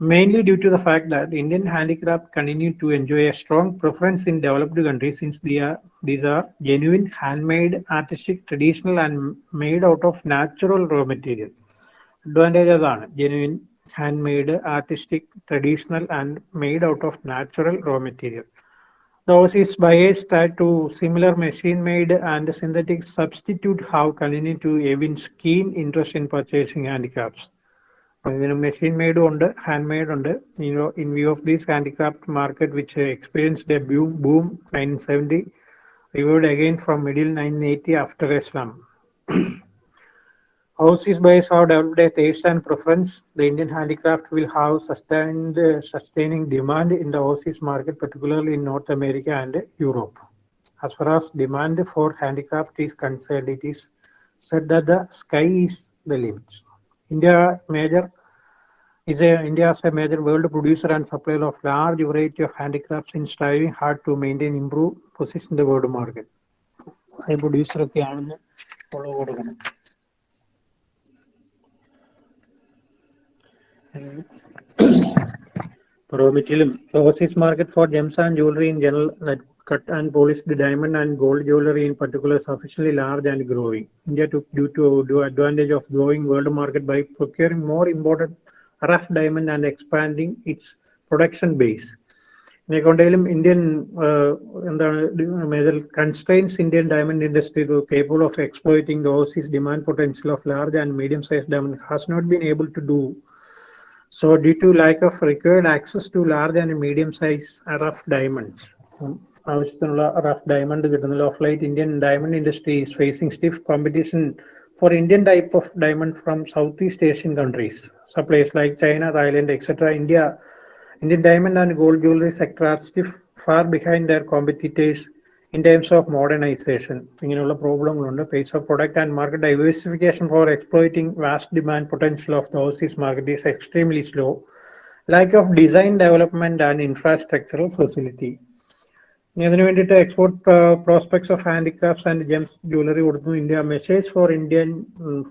mainly due to the fact that Indian handicraft continue to enjoy a strong preference in developed countries since they are, these are genuine, handmade, artistic, traditional, and made out of natural raw material. Advantage അതാണ് genuine, handmade, artistic, traditional, and made out of natural raw material. The overseas buyers tied to similar machine-made and synthetic substitute have continued to evince keen interest in purchasing handicrafts. ഇതിന് machine മെയ്ഡും ഉണ്ട് hand made ഉണ്ട് in view of these handicraft market which experienced a boom boom nineteen seventy reverted again from middle nineteen eighty after Islam Overseas buyers have developed a taste and preference. The Indian handicraft will have sustained uh, sustaining demand in the overseas market, particularly in North America and Europe. As far as demand for handicraft is concerned, it is said that the sky is the limit. India major is a India is a major world producer and supplier of large variety of handicrafts in striving hard to maintain improve position in the world market. High producer ഒക്കെ ആണെന്ന് follow കൊടുക്കണം raw material overseas market for gems and jewelry in general that cut and polished diamond and gold jewelry in particular sufficiently large and growing india took due to do advantage of growing world market by procuring more imported rough diamond and expanding its production base ഇതിനെക്കൊണ്ടേലും Indian എന്താണ് major constraints Indian diamond industry capable of exploiting the overseas demand potential of large and medium size diamond has not been able to do So due to lack of required access to large and medium size rough diamonds, ആവശ്യത്തിനുള്ള rough diamond കിട്ടുന്നില്ല of light Indian diamond industry is facing stiff competition for Indian type of diamond from south east Asian countries supplies like China Thailand etcetera India Indian diamond and gold jewellery sector are stiff far behind their competitors in terms of modernization. ഇങ്ങനെയുള്ള പ്രോബ്ലങ്ങളുണ്ട്. Pace of product and market diversification for exploiting vast demand potential of the overseas market is extremely slow lack of design development and infrastructural facility ഇതിനു വേണ്ടിയിട്ട് export prospects of handicrafts and gems jewellery കൊടുത്തു India measures for Indian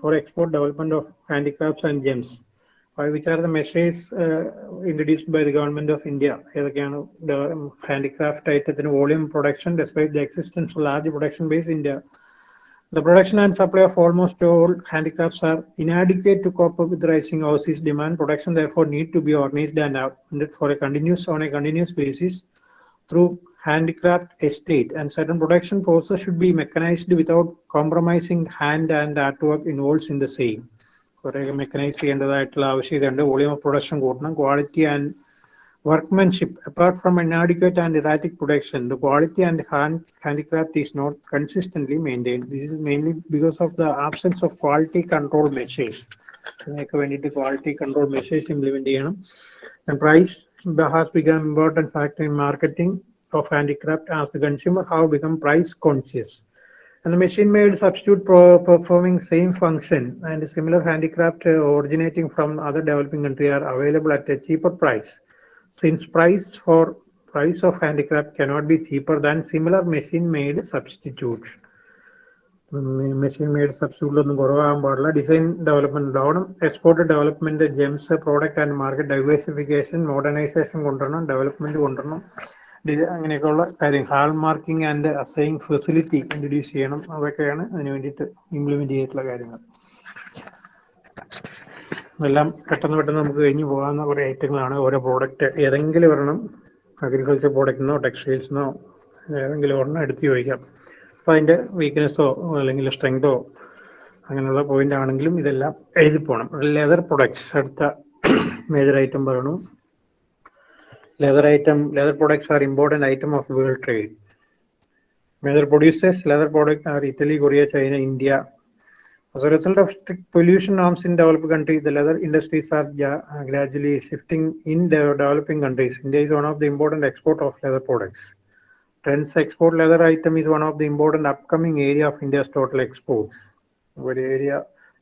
for export development of handicrafts and gems which are the measures uh, introduced by the government of India. ഏതൊക്കെയാണ് handicraft ഐറ്റത്തിന് volume production despite the existence of large production base in India. The production and supply of almost all handicrafts are inadequate to cope up with rising overseas demand. Production therefore need to be organized and outfitted for a continuous on a continuous basis through handicraft estate and certain production process should be mechanized without compromising hand and artwork involved in the same. കുറെ mechanise ചെയ്യേണ്ടതായിട്ടുള്ള ആവശ്യകതയുണ്ട് volume of production കൂട്ടണം quality and workmanship apart from inadequate and erratic production the quality and hand handicraft is not consistently maintained this is mainly because of the absence of quality control measures ഇതിനൊക്കെ വേണ്ടിയിട്ട് quality control measures implement ചെയ്യണം and price has become important factor in marketing of handicraft as the consumer have become price conscious and the machine made substitute performing same function and similar handicraft uh, originating from other developing country are available at a cheaper price since price for price of handicraft cannot be cheaper than similar machine made substitute machine made സബ്സിഡികളൊന്നും കുറവാകാൻ പാടില്ല design development ഉണ്ടാവണം export development gems product and market diversification modernisation കൊണ്ടുവരണം development കൊണ്ടുവരണം അങ്ങനെയൊക്കെയുള്ള കാര്യം hallmarking and assaying facility introduce ചെയ്യണം. അതൊക്കെയാണ് അതിന് വേണ്ടിയിട്ട് ഇംപ്ലിമെന്റ് ചെയ്തിട്ടുള്ള കാര്യങ്ങൾ. എല്ലാം പെട്ടെന്ന് പെട്ടെന്ന് നമുക്ക് കഴിഞ്ഞു പോകാവുന്ന കുറേ ഐറ്റങ്ങളാണ് ഓരോ പ്രോഡക്റ്റ് ഏതെങ്കിലും ഒരെണ്ണം അഗ്രികൾച്ചർ പ്രോഡക്റ്റിനോ ടെക്സ്റ്റൈൽസിനോ ഏതെങ്കിലും ഒരെണ്ണം എടുത്തു ചോദിക്കാം. അപ്പൊ അതിന്റെ വീക്ക്നെസ്സോ അല്ലെങ്കിൽ സ്ട്രെങ്തോ അങ്ങനെയുള്ള പോയിന്റ് ആണെങ്കിലും ഇതെല്ലാം എഴുതി പോകണം ലെതർ പ്രൊഡക്ട്സ് അടുത്ത മേജർ ഐറ്റം പറയണു. leather item leather products are important item of world trade major producers leather products are italy korea china india As a result of strict pollution norms in developed countries, the leather industries are ja- uh, gradually shifting in the developing countries. India is one of the important export of leather products. Trends export leather item is one of the important upcoming area of India's total exports. ഒരു area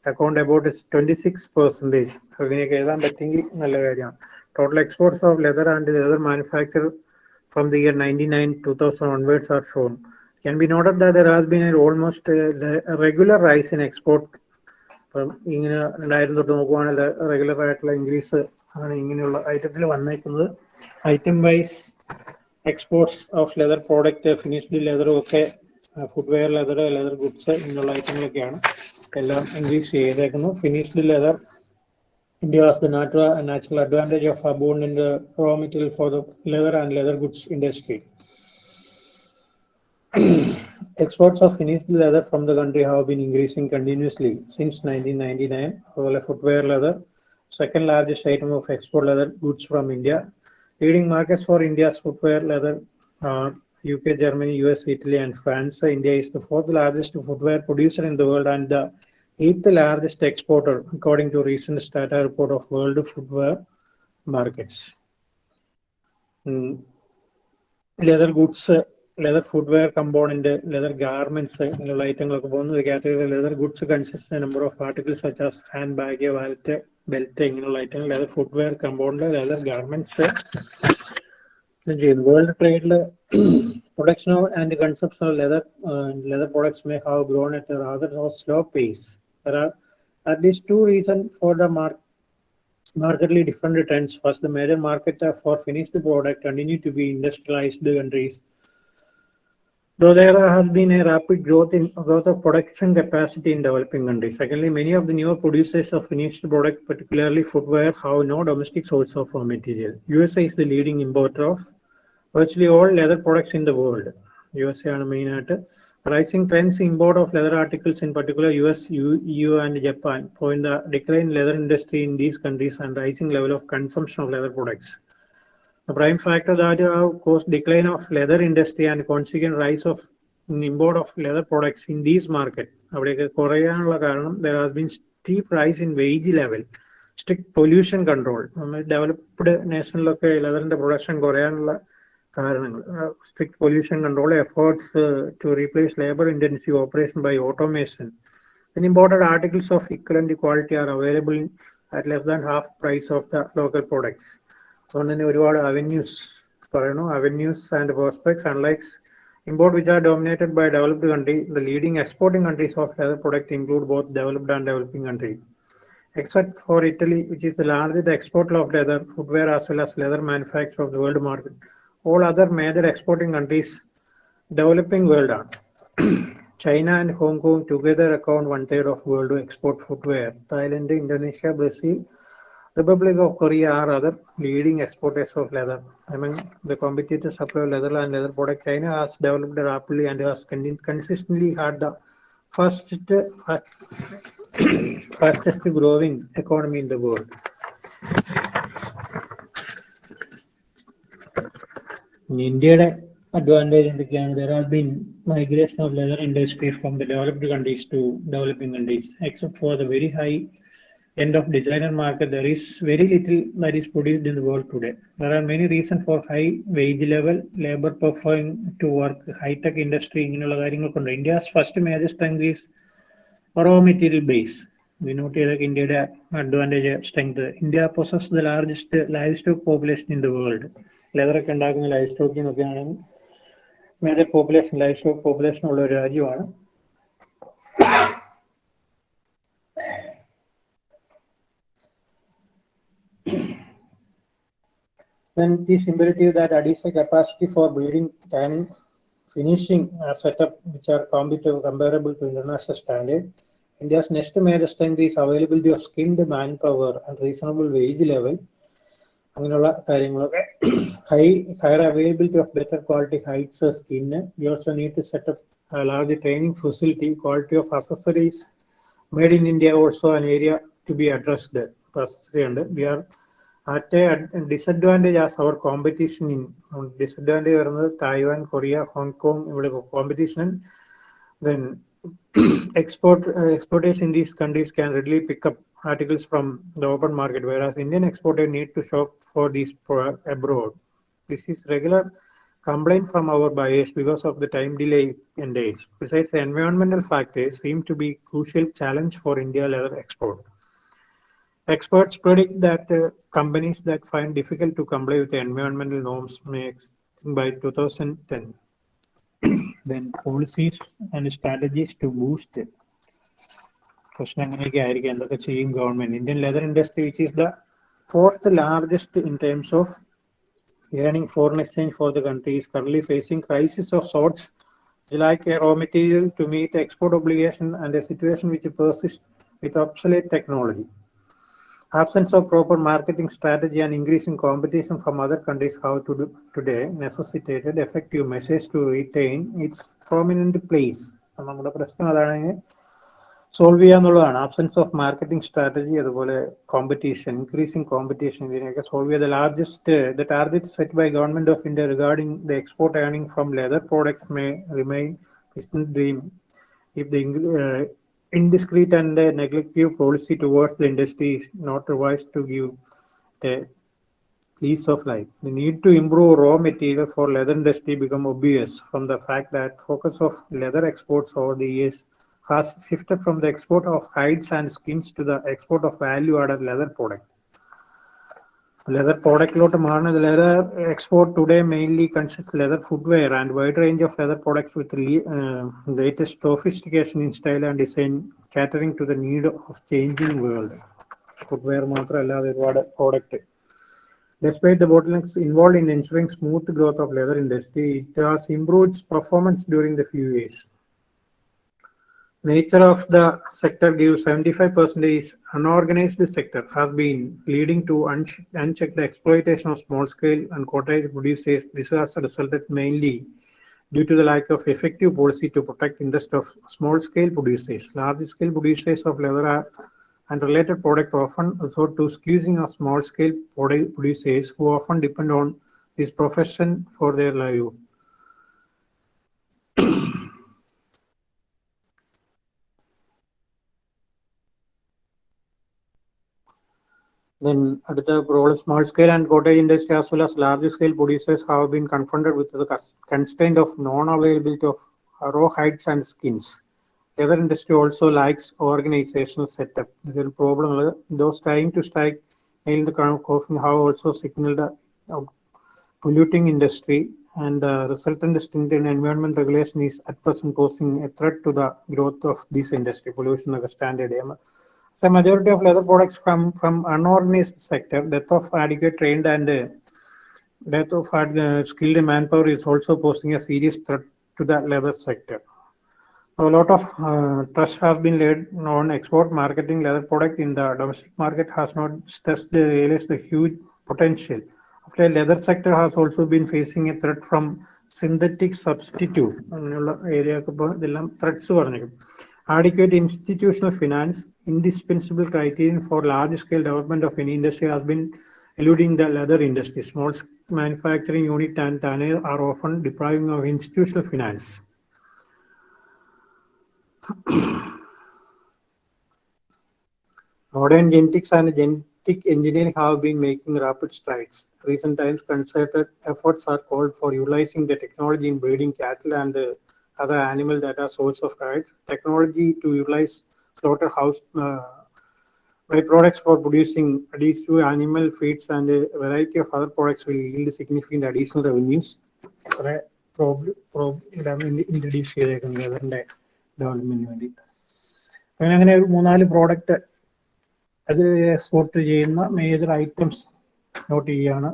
account about twenty six percentage അതിനെയൊക്കെ എഴുതാൻ പറ്റിയെങ്കിൽ നല്ല കാര്യമാണ് of leather and leather manufacture from the year ninety nine two thousand onwards are shown can be noted that there has been an almost uh, le- regular rise in export ഇപ്പം ഇങ്ങനെ രണ്ടായിരം തൊട്ട് നോക്കുവാണെങ്കിൽ regular ആയിട്ടുള്ള increase ആണ് ഇങ്ങനെയുള്ള ഐറ്റത്തിൽ വന്നേക്കുന്നത്. Item wise exports of leather product finished ലെതറും ഒക്കെ ഫുട്വെയർ ലെതർ ലെതർ ഗുഡ്സ് ഇങ്ങനെയുള്ള ഐറ്റങ്ങളൊക്കെയാണ് എല്ലാം increase ചെയ്തേക്കുന്നു. Finished leather India has the natural, natural advantage of abundant raw material for the leather and leather goods industry. Exports of finished leather from the country have been increasing continuously since 1999. However, footwear leather, second largest item of export leather goods from India. Leading markets for India's footwear leather are UK, Germany, US, Italy, and France. India is the fourth largest footwear producer in the world and the eighth largest exporter, according to recent data report of World Footwear Markets. Mm. Leather goods leather footwear component leather garments ഇങ്ങനെയുള്ള ഐറ്റങ്ങളൊക്കെ പോകുന്ന category leather goods consist number of articles such as hand bag wallet belt ഇങ്ങനെയുള്ള ഐറ്റങ്ങൾ leather footwear component leather garments ചെയ്യുന്നു world ട്രേഡിൽ production and consumption of leather leather products may have grown at rather slow pace There are at least two reasons for the market markedly different trends. First, the major market uh, for finished product continue to be industrialized countries. Though there has been a rapid growth in growth of production capacity in developing countries. Secondly, many of the newer producers of finished product, particularly footwear, have no domestic source of raw material. USA is the leading importer of virtually all leather products in the world. USA ആണ് main ആയിട്ട് Rising trends in import of leather articles, in particular US, EU, and Japan, point the decline in leather industry in these countries and rising level of consumption of leather products. The prime factor that have caused decline of leather industry and consequent rise of import of leather products in these കാരണം there has been steep rise in wage level, strict pollution control. Developed developed നേഷനിലൊക്കെ ലെതറിന്റെ production കുറയാനുള്ള കാരണങ്ങൾ strict pollution control efforts to replace labour intensive operation by automation then imported articles of equivalent quality are available at less than half price of the local products അതുകൊണ്ട് തന്നെ ഒരുപാട് avenues പറയണു avenues and prospects unlike import which are dominated by developed country the leading exporting countries of leather product include both developed and developing country except for italy which is the largest exporter of leather footwear as well as leather manufacturer of the world market all other major exporting countries developing world are China and Hong Kong together account one third of world export footwear. Thailand, Indonesia, Brazil, Republic of Korea are other leading exporters of leather. Among the competitors supply of leather and leather product, China has developed rapidly and has consistently had the fastest, fastest growing economy in the world. ഇന്ത്യയുടെ advantage എന്തൊക്കെയാണ്? There has been migration of leather industry from the developed countries to developing countries except for the very high end of designer market there is very little that is produced in the world today. There are many reasons for high wage level labor performing to work high tech industry ഇങ്ങനെയുള്ള കാര്യങ്ങളൊക്കെ India's first major strength is raw material base വിനോട്ട് ചെയ്തൊക്കെ ഇന്ത്യയുടെ advantage strength India possess the largest live stock population in the world ലെതറൊക്കെ ഉണ്ടാക്കുന്ന life സ്റ്റോക്കിൽ നിന്നൊക്കെയാണെങ്കിൽ major population life stock population ഉള്ള ഒരു രാജ്യമാണ് then it is imperative that additional capacity for building and finishing are set up which are competitive comparable to international standard. India's next major strength is availability of skilled manpower and reasonable wage level. അങ്ങനെയുള്ള കാര്യങ്ങളൊക്കെ. High higher availability of better quality hides skin we also need to set up large training facility quality of accessories made in India also an area to be addressed accessory ഉണ്ട്. We are at a disadvantage as our competition in disadvantage വരുന്നത് Taiwan Korea Hong Kong ഇവിടെ competition then export exporters in these countries can can pick up articles from the open market, whereas Indian exporters need to shop for these abroad. This is regular complaint from our buyers because of the time delay in days. Besides, the environmental factors seem to be crucial challenge for India leather export. Experts predict that uh, companies that find difficult to comply with the environmental norms may by 2010 then policies and strategies to boost it. പ്രശ്നം അങ്ങനെയൊക്കെ ആയിരിക്കും എന്തൊക്കെ ചെയ്യും government Indian leather industry which is the fourth largest in terms of earning foreign exchange for the country is currently facing crisis of sorts like a raw material to meet export obligation and a situation which persists with obsolete technology. Absence of proper marketing strategy and increasing competition from other countries have to do today necessitated effective measures to retain its prominent place. നമ്മുടെ പ്രശ്നം അതാണ് solve ചെയ്യാന്നുള്ളതാണ് absence of marketing strategy അതുപോലെ competition increasing competition ഇതിനെയൊക്കെ solve ചെയ്ത largest the target set by government of India regarding the export earning from leather products may remain dream if the uh, indiscreet and uh, neglective policy towards the industry is not revised to give the ease of life. The need to improve raw material for leather industry become obvious from the fact that focus of leather exports over the years has shifted from the export of hides and skins to the export of value-added leather product. Leather product the leather export today mainly consists leather footwear and wide range of leather products with uh, latest sophistication in style and design catering to the need of changing world. Footwear matra product. Despite the bottlenecks involved in ensuring smooth growth of leather industry, it has improved its performance during the few years. Nature of the sector gives 75% is unorganized sector has been leading to unch- unchecked exploitation of small scale and cottage producers. This has resulted mainly due to the lack of effective policy to protect interest of small scale producers. Large scale producers of leather and related product often resort to squeezing of small scale producers who often depend on this profession for their livelihood. Then at the role small scale and cottage industry as well as large scale producers have been confronted with the constraint of non-availability of raw hides and skins. The Leather industry also lacks organizational setup. A problem. Those trying to strike in the current coffin have also signaled a a polluting industry and the resultant stringent environment regulation is at present posing a threat to the growth of this industry. Pollution standard The majority of leather products come from unorganized sector. Death of adequate trained and uh, death of uh, skilled manpower is also posing a serious threat to the leather sector. A lot of uh, trust has been laid on export marketing leather product in the domestic market has not stressed the realized the huge potential. After leather sector has also been facing a threat from synthetic substitute. അങ്ങനെയുള്ള area ഒക്കെ ഇപ്പൊ ഇതെല്ലാം threats പറഞ്ഞിരിക്കും. Adequate institutional finance, indispensable criterion for large scale development of any industry has been eluding the leather industry. Small manufacturing unit and tanner are often depriving of institutional finance. Modern genetics and genetic engineering have been making rapid strides. Recent times, concerted efforts are called for utilizing the technology in breeding cattle and uh, other animal data source of carrots, Technology to utilize slaughterhouse uh, byproducts for producing additional animal feeds and a variety of other products will yield significant additional revenues. Introduce ചെയ്തേക്കുന്നത് അങ്ങനെ അങ്ങനെ ഒരു മൂന്നാൽ product അത് export ചെയ്യുന്ന major items note ചെയ്യുകയാണ്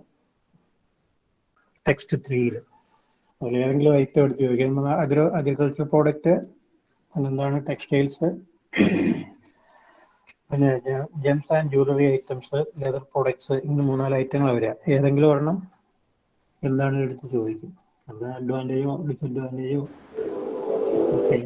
text ത്രീയിൽ അതിൽ ഏതെങ്കിലും ഐറ്റം എടുത്ത് ചോദിക്കാം. അഗ്രോ അഗ്രികൾച്ചർ പ്രോഡക്റ്റ് പിന്നെന്താണ് ടെക്സ്റ്റൈൽസ് പിന്നെ gems and jewellery items leather products ഇങ്ങനെ മൂന്നാൽ ഐറ്റങ്ങൾ വരിക ഏതെങ്കിലും ഒരെണ്ണം എന്താണ് എടുത്ത് ചോദിക്കും. അത് അഡ്വാന്റേജോ ഡിസഡ്വാന്റേജോ ഓക്കെ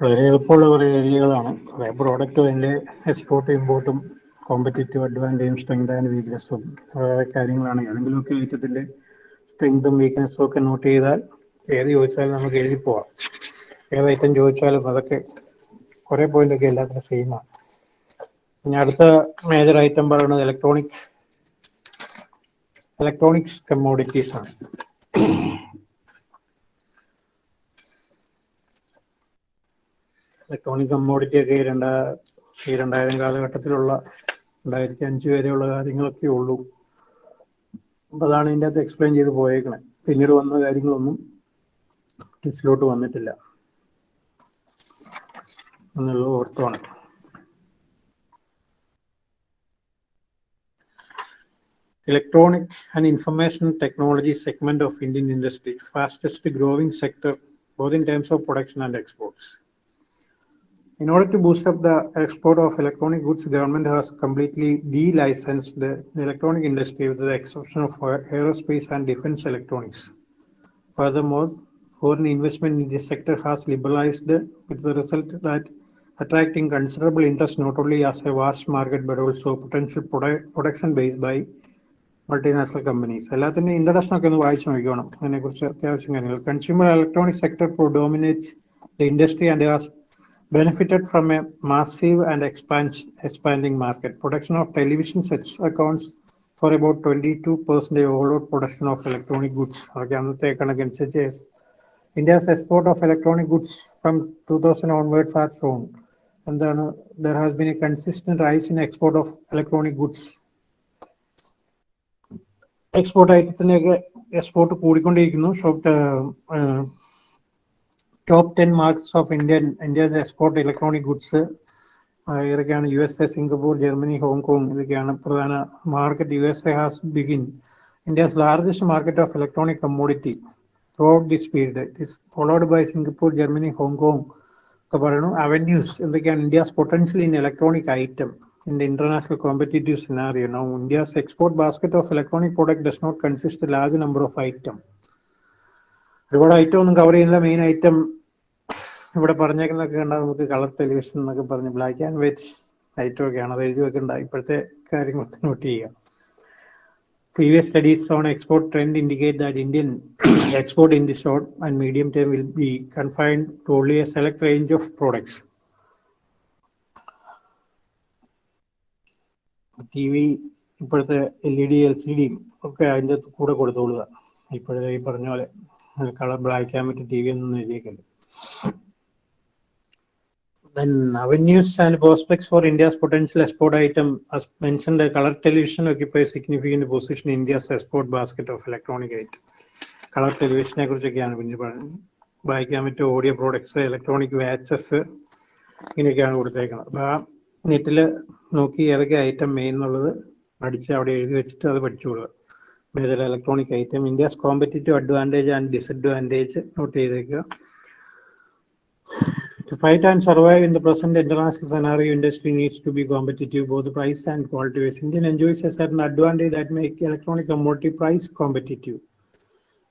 വളരെ എളുപ്പമുള്ള കുറേ ഏരിയകളാണ്. കുറേ പ്രോഡക്റ്റ് അതിന്റെ എക്സ്പോർട്ടും ഇമ്പോർട്ടും കോമ്പറ്റേറ്റീവ് അഡ്വാന്റേജും സ്ട്രെങ്ത് ആൻഡ് വീക്ക്നെസ്സും കാര്യങ്ങളാണ്. ഏതെങ്കിലുമൊക്കെ ഐറ്റത്തിന്റെ സ്ട്രെങ്തും വീക്ക്നെസ്സും ഒക്കെ നോട്ട് ചെയ്താൽ ഏത് ചോദിച്ചാലും നമുക്ക് എഴുതി പോവാം. ഏത് ഐറ്റം ചോദിച്ചാലും അതൊക്കെ കുറേ പോയിന്റ് ഒക്കെ എല്ലാത്തിനും സെയിമാണ് ഇനി അടുത്ത മേജർ ഐറ്റം പറയുന്നത് ഇലക്ട്രോണിക് ഇലക്ട്രോണിക്സ് കമ്മോഡിറ്റീസ് ആണ്. ഇലക്ട്രോണിക് കമ്മോഡിറ്റി ഒക്കെ രണ്ടാ ഈ രണ്ടായിരം കാലഘട്ടത്തിലുള്ള രണ്ടായിരത്തി അഞ്ച് വരെയുള്ള കാര്യങ്ങളൊക്കെ ഉള്ളൂ. അതാണ് ഇതിന്റെ അകത്ത് എക്സ്പ്ലെയിൻ ചെയ്ത് പോയേക്കണേ. പിന്നീട് വന്ന കാര്യങ്ങളൊന്നും ലിസ്റ്റിലോട്ട് വന്നിട്ടില്ല. എന്നുള്ള ഓർത്തമാണ് electronic and information technology segment of Indian industry fastest growing sector both in terms of production and exports In order to boost up the export of electronic goods, government has completely de-licensed the electronic industry with the exception of aerospace and defense electronics. Furthermore, foreign investment in this sector has liberalized with the result that attracting considerable interest not only as a vast market but also potential produ- production base by multinational companies എല്ലാത്തിൻ്റെ introduction ഒക്കെ ഒന്ന് വായിച്ചു നോക്കണം അതിനെക്കുറിച്ച് അത്യാവശ്യം കാര്യങ്ങൾ consumer electronic sector dominate the industry and has benefited from a massive and expansion, expanding market. Production of television sets accounts for about 22% of overall production of electronic goods. Okay, അന്നത്തെ കണക്കനുസരിച്ച് India's export of electronic goods from 2000 onwards has shown. എന്താണ് there has been a consistent rise in export of electronic goods export ഐറ്റത്തിനൊക്കെ export കൂടിക്കൊണ്ടിരിക്കുന്നു top ten marks of Indian India's export electronic goods ഇതൊക്കെയാണ് U S A Singapore Germany Hong Kong ഇതൊക്കെയാണ് പ്രധാന market U S A has begin India's largest market of electronic commodity throughout this period it followed by Singapore Germany Hong Kong ഒക്കെ പറയുന്നു avenues എന്തൊക്കെയാണ് India's potential in electronic item in the international competitive scenario. Now, India's export basket of electronic product does not consist a large number of items. ഒരുപാട് item ഒന്നും cover ചെയ്യുന്നില്ല. Main item ഇവിടെ പറഞ്ഞേക്കുന്നൊക്കെ കണ്ടാൽ നമുക്ക് കളർ ടെലിവിഷൻ എന്നൊക്കെ പറഞ്ഞ് black and white item ഒക്കെയാണ്. അത് എഴുതി വെക്കേണ്ട. ഇപ്പോഴത്തെ കാര്യങ്ങൾ നോട്ട് ചെയ്യുക Previous studies on export trend indicate that Indian export in the short and medium term will be confined to only a select range of products T V ഇപ്പോഴത്തെ L E D L C D ഒക്കെ അതിന്റെ കൂടെ കൊടുത്തോളുക. ഇപ്പോഴത്തെ ഈ പറഞ്ഞ പോലെ colour black and white T V ഒന്നും prospects for India's potential export item, as mentioned, the color television occupies significant position in India's export basket of electronic item. Colour ടെലിവിഷനെ കുറിച്ചൊക്കെയാണ് പറയുന്നത്. വായിക്കാൻ പറ്റും ഓഡിയോ പ്രോഡക്ട്സ് ഇലക്ട്രോണിക് വാച്ചസ് ഇങ്ങനെയൊക്കെയാണ് കൊടുത്തേക്കുന്നത്. അപ്പോൾ ആ നോക്കി ഏതൊക്കെ ഐറ്റം മെയിൻ എന്നുള്ളത് അവിടെ എഴുതി വെച്ചിട്ട് അത് പഠിച്ചോളുക major electronic item India's competitive advantage and disadvantage note ചെയ്തേക്കുക To fight and survive in the present international scenario, industry needs to be competitive, both price and quality wise. Indian enjoys a certain advantage that make electronic commodity price competitive.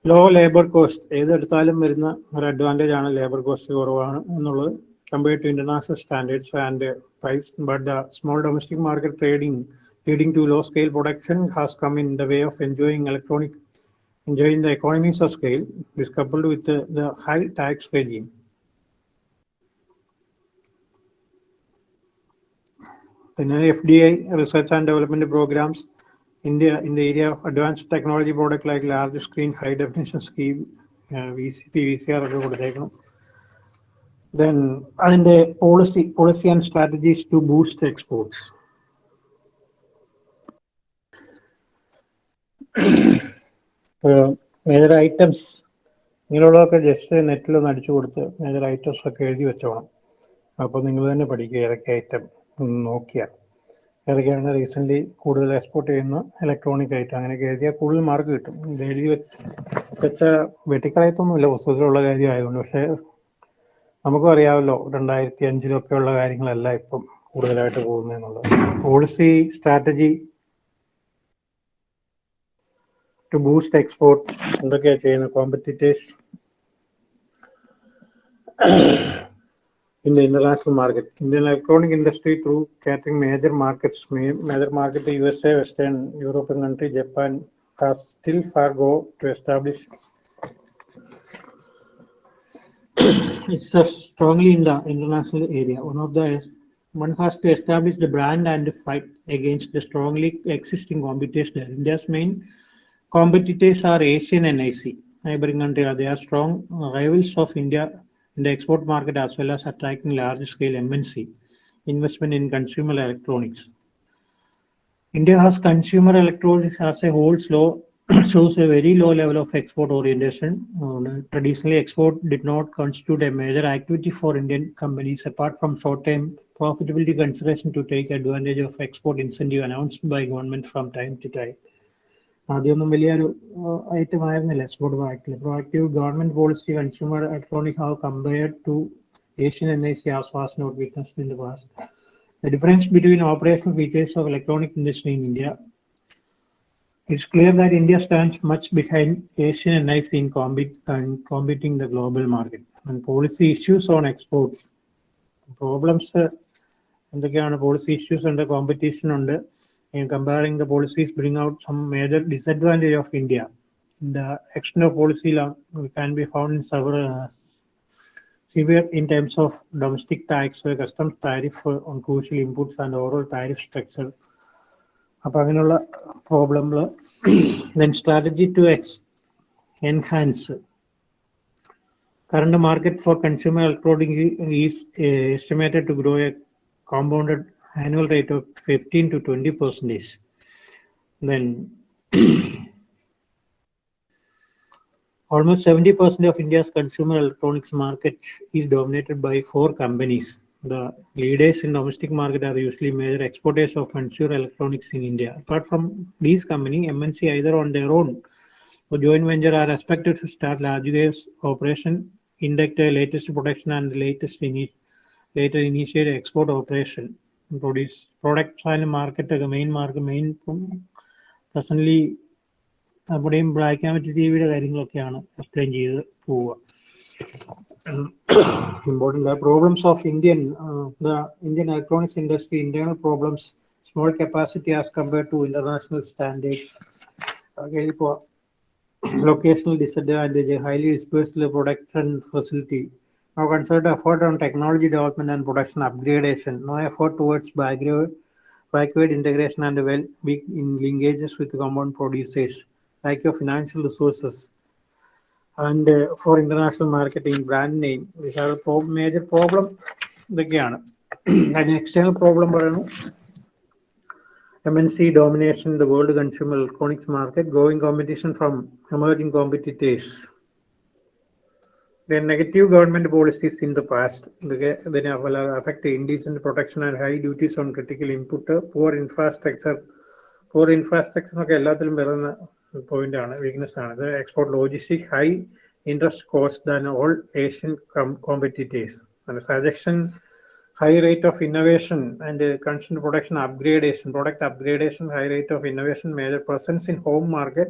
Low labour cost ഏതെടുത്താലും വരുന്ന ഒരു advantage ആണ് labour cost കുറവാണ് എന്നുള്ളത് compared to international standards and price but the small domestic market trading leading to low scale production has come in the way of enjoying electronic enjoying the economies of scale is coupled with the, the high tax regime. In FDI research and development programs, India in the area of advanced technology product like large screen high definition scheme, uh, VCP, VCR, then and the policy policy and strategies to boost exports. Major items ഇങ്ങനെയുള്ളതൊക്കെ just നെറ്റിൽ ഒന്ന് അടിച്ചു കൊടുത്ത് major items ഒക്കെ എഴുതി വെച്ചോണം. അപ്പോൾ നിങ്ങൾ തന്നെ പഠിക്കുക ഏതൊക്കെ ഐറ്റം നോക്കിയാൽ. ഏതൊക്കെയാണ് റീസെന്റ്ലി കൂടുതൽ എക്സ്പോർട്ട് ചെയ്യുന്ന ഇലക്ട്രോണിക് ഐറ്റം അങ്ങനെയൊക്കെ എഴുതിയാൽ കൂടുതൽ മാർക്ക് കിട്ടും. ഇത് എഴുതി വെച്ച വെട്ടിക്കളയത്തൊന്നുമില്ല. പുസ്തകത്തിലുള്ള കാര്യം ആയതുകൊണ്ട് പക്ഷേ നമുക്കും അറിയാമല്ലോ രണ്ടായിരത്തി അഞ്ചിലൊക്കെയുള്ള കാര്യങ്ങളല്ല ഇപ്പം കൂടുതലായിട്ട് പോകുന്നതെന്നുള്ളത് policy strategy to boost export എന്തൊക്കെയാണ് ചെയ്യുന്നത് competitors in the international market. Indian electronic industry through catering major markets, ma- major market USA, Western European country, Japan, has still far go to establish itself strongly in the international area. One of the one has to establish the brand and fight against the strongly existing competition. India's main competitors are Asian and IC, neighboring country. They are strong rivals of India in the export market as well as attracting large scale MNC investment in consumer electronics. India has consumer electronics as a whole slow shows a very low level of export orientation. Uh, traditionally, export did not constitute a major activity for Indian companies apart from short-term profitability consideration to take advantage of export incentive announced by government from time to time. ആദ്യമൊന്നും വലിയൊരു item ആയിരുന്നില്ല export ബാങ്കിൽ proactive government policy consumer electronic how compared to Asian N I C as not weakness in the past difference between operational features of electronic industry in India it's clear that India stands much behind Asian N I C in competing the global market and policy issues on exports problems എന്തൊക്കെയാണ് policy issues ഉണ്ട് competition ഉണ്ട്? ഉണ്ട് comparing the policies bring out some major disadvantage of India the extent of policy can be found in sever severe in terms of domestic tax, customs tariff on crucial inputs and overall tariff structure. അപ്പൊ അങ്ങനെയുള്ള പ്രോബ്ലങ്ങൾ then strategy to ex enhance current market for consumer electronic is estimated to grow a compounded annual rate of 15 to 20 percentage, then almost 70 percent of India's consumer electronics market is dominated by four companies. The leaders in domestic market are usually major exporters of consumer electronics in India. Apart from these companies, MNC either on their own or joint venture are expected to start large-scale operation induct the latest production and latest init later initiate export operation. Produce products ആയാലും മാർക്കറ്റൊക്കെ main mark main main നമ്മുടെയും black and white T വിയുടെ കാര്യങ്ങളൊക്കെയാണ് explain ചെയ്ത് പോവുക. Important problems of Indian Indian electronics industry internal problems small capacity as compared to international standards ഇപ്പോൾ disadvantage highly dispersed production production Now, considered effort on technology development and production upgradation, no effort towards backward, integration and well in linkages with compound producers, like your financial resources. And uh, for international marketing, brand name, we have a pro major problem. An external problem, MNC domination in the world consumer electronics market, growing competition from emerging competitors. The negative government policies in the past, the- then will affect the indecent protection and high duties on critical input, poor infrastructure. Poor infrastructure ഒക്കെ എല്ലാത്തിലും വരുന്ന point ആണ് weakness ആണ് ഇത് export logistic high interest cost than all Asian competitors suggestion high rate of innovation and uh, constant production upgradation, product upgradation, high rate of innovation, major presence in home market,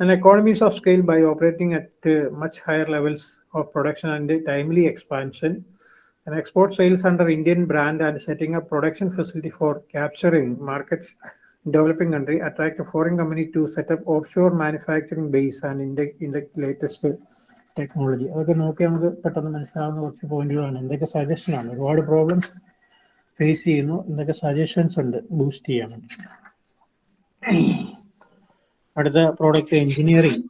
and economies of scale by operating at uh, much higher levels of production and uh, timely expansion, and export sales under Indian brand and setting up production facility for capturing markets in developing country, attract a foreign company to set up offshore manufacturing base and in the, latest technology അതൊക്കെ നോക്കി നമുക്ക് പെട്ടെന്ന് മനസ്സിലാവുന്ന കുറച്ച് പോയിന്റുകളാണ് എന്തൊക്കെ suggestion ആണ് ഒരുപാട് പ്രോബ്ലംസ് ഫേസ് ചെയ്യുന്നു എന്തൊക്കെ സജഷൻസ് ഉണ്ട് ബൂസ്റ്റ് ചെയ്യാൻ വേണ്ടി അടുത്ത product engineering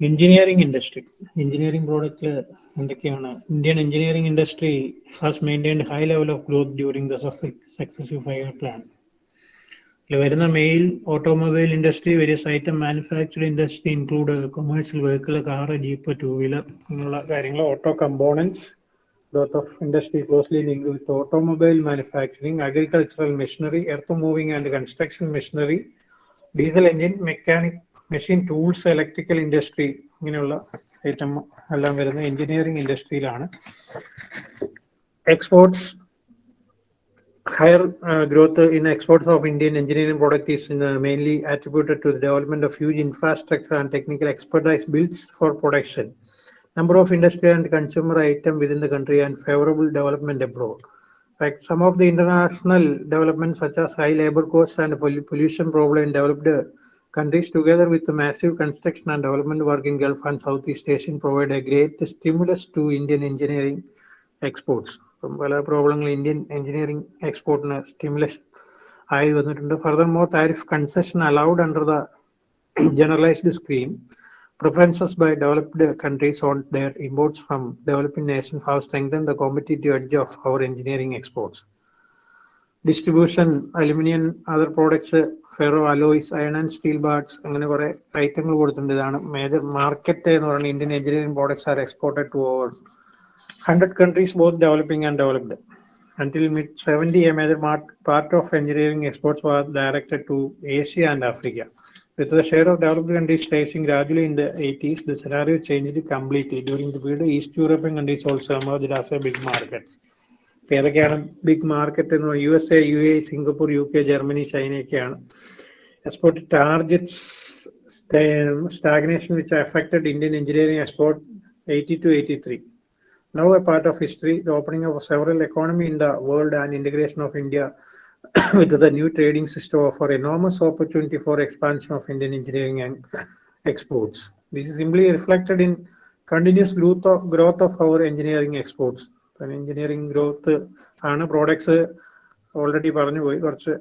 engineering industry engineering product എന്തൊക്കെയാണ്? Indian engineering industry has maintained high level of growth during the successive five year plan വരുന്ന main automobile industry various item manufacturing industry include commercial vehicle car jeep two wheeler ഇങ്ങനെയുള്ള കാര്യങ്ങൾ auto components growth of industry closely linked with automobile manufacturing, agricultural machinery, earth moving and construction machinery, diesel engine, mechanic, machine tools, electrical industry ഇങ്ങനെയുള്ള item എല്ലാം വരുന്ന engineering ഇൻഡസ്ട്രിയിലാണ് exports higher uh, growth in exports of Indian engineering product is uh, mainly attributed to the development of huge infrastructure and technical expertise built for production. Number of industrial and consumer item within the country and favorable development abroad. Like some of the international developments such as high labor costs and pollu- pollution problem in developed countries together with the massive construction and development work in Gulf and Southeast Asian provide a great stimulus to Indian engineering exports. ഇപ്പം പല പ്രോബ്ലങ്ങൾ Indian engineering എക്സ്പോർട്ടിന് stimulus ആയി വന്നിട്ടുണ്ട് further more tariff concession allowed under the generalized scheme preferences by developed countries on their imports from developing nations have strengthened the competitive edge of our engineering exports. Distribution, aluminium, other products, ferro alloys iron and steel bars അങ്ങനെ കുറെ ഐറ്റങ്ങൾ കൊടുത്തിട്ടുണ്ട് ഇതാണ് major market എന്ന് പറയുന്നത് Indian engineering products are exported to over hundred countries both developing and developed mid 70, a major mar- part of engineering exports was directed to Asia and Africa. With the share of developed countries rising gradually in the 80s, the scenario changed completely. During the period, East European countries also emerged as a big market. ഏതൊക്കെയാണ് big market എന്ന് U S A U A Singapore U K Germany ചൈനയൊക്കെയാണ് export which affected indian engineering export engineering export eighty two eighty now a part of history, the opening of several economy in the world and integration of India with the new trading system offer enormous opportunity for expansion of Indian engineering and exports. This is simply reflected in continuous growth of, growth of our engineering exports. And engineering growth ആണ് products already പറഞ്ഞു പോയി കുറച്ച്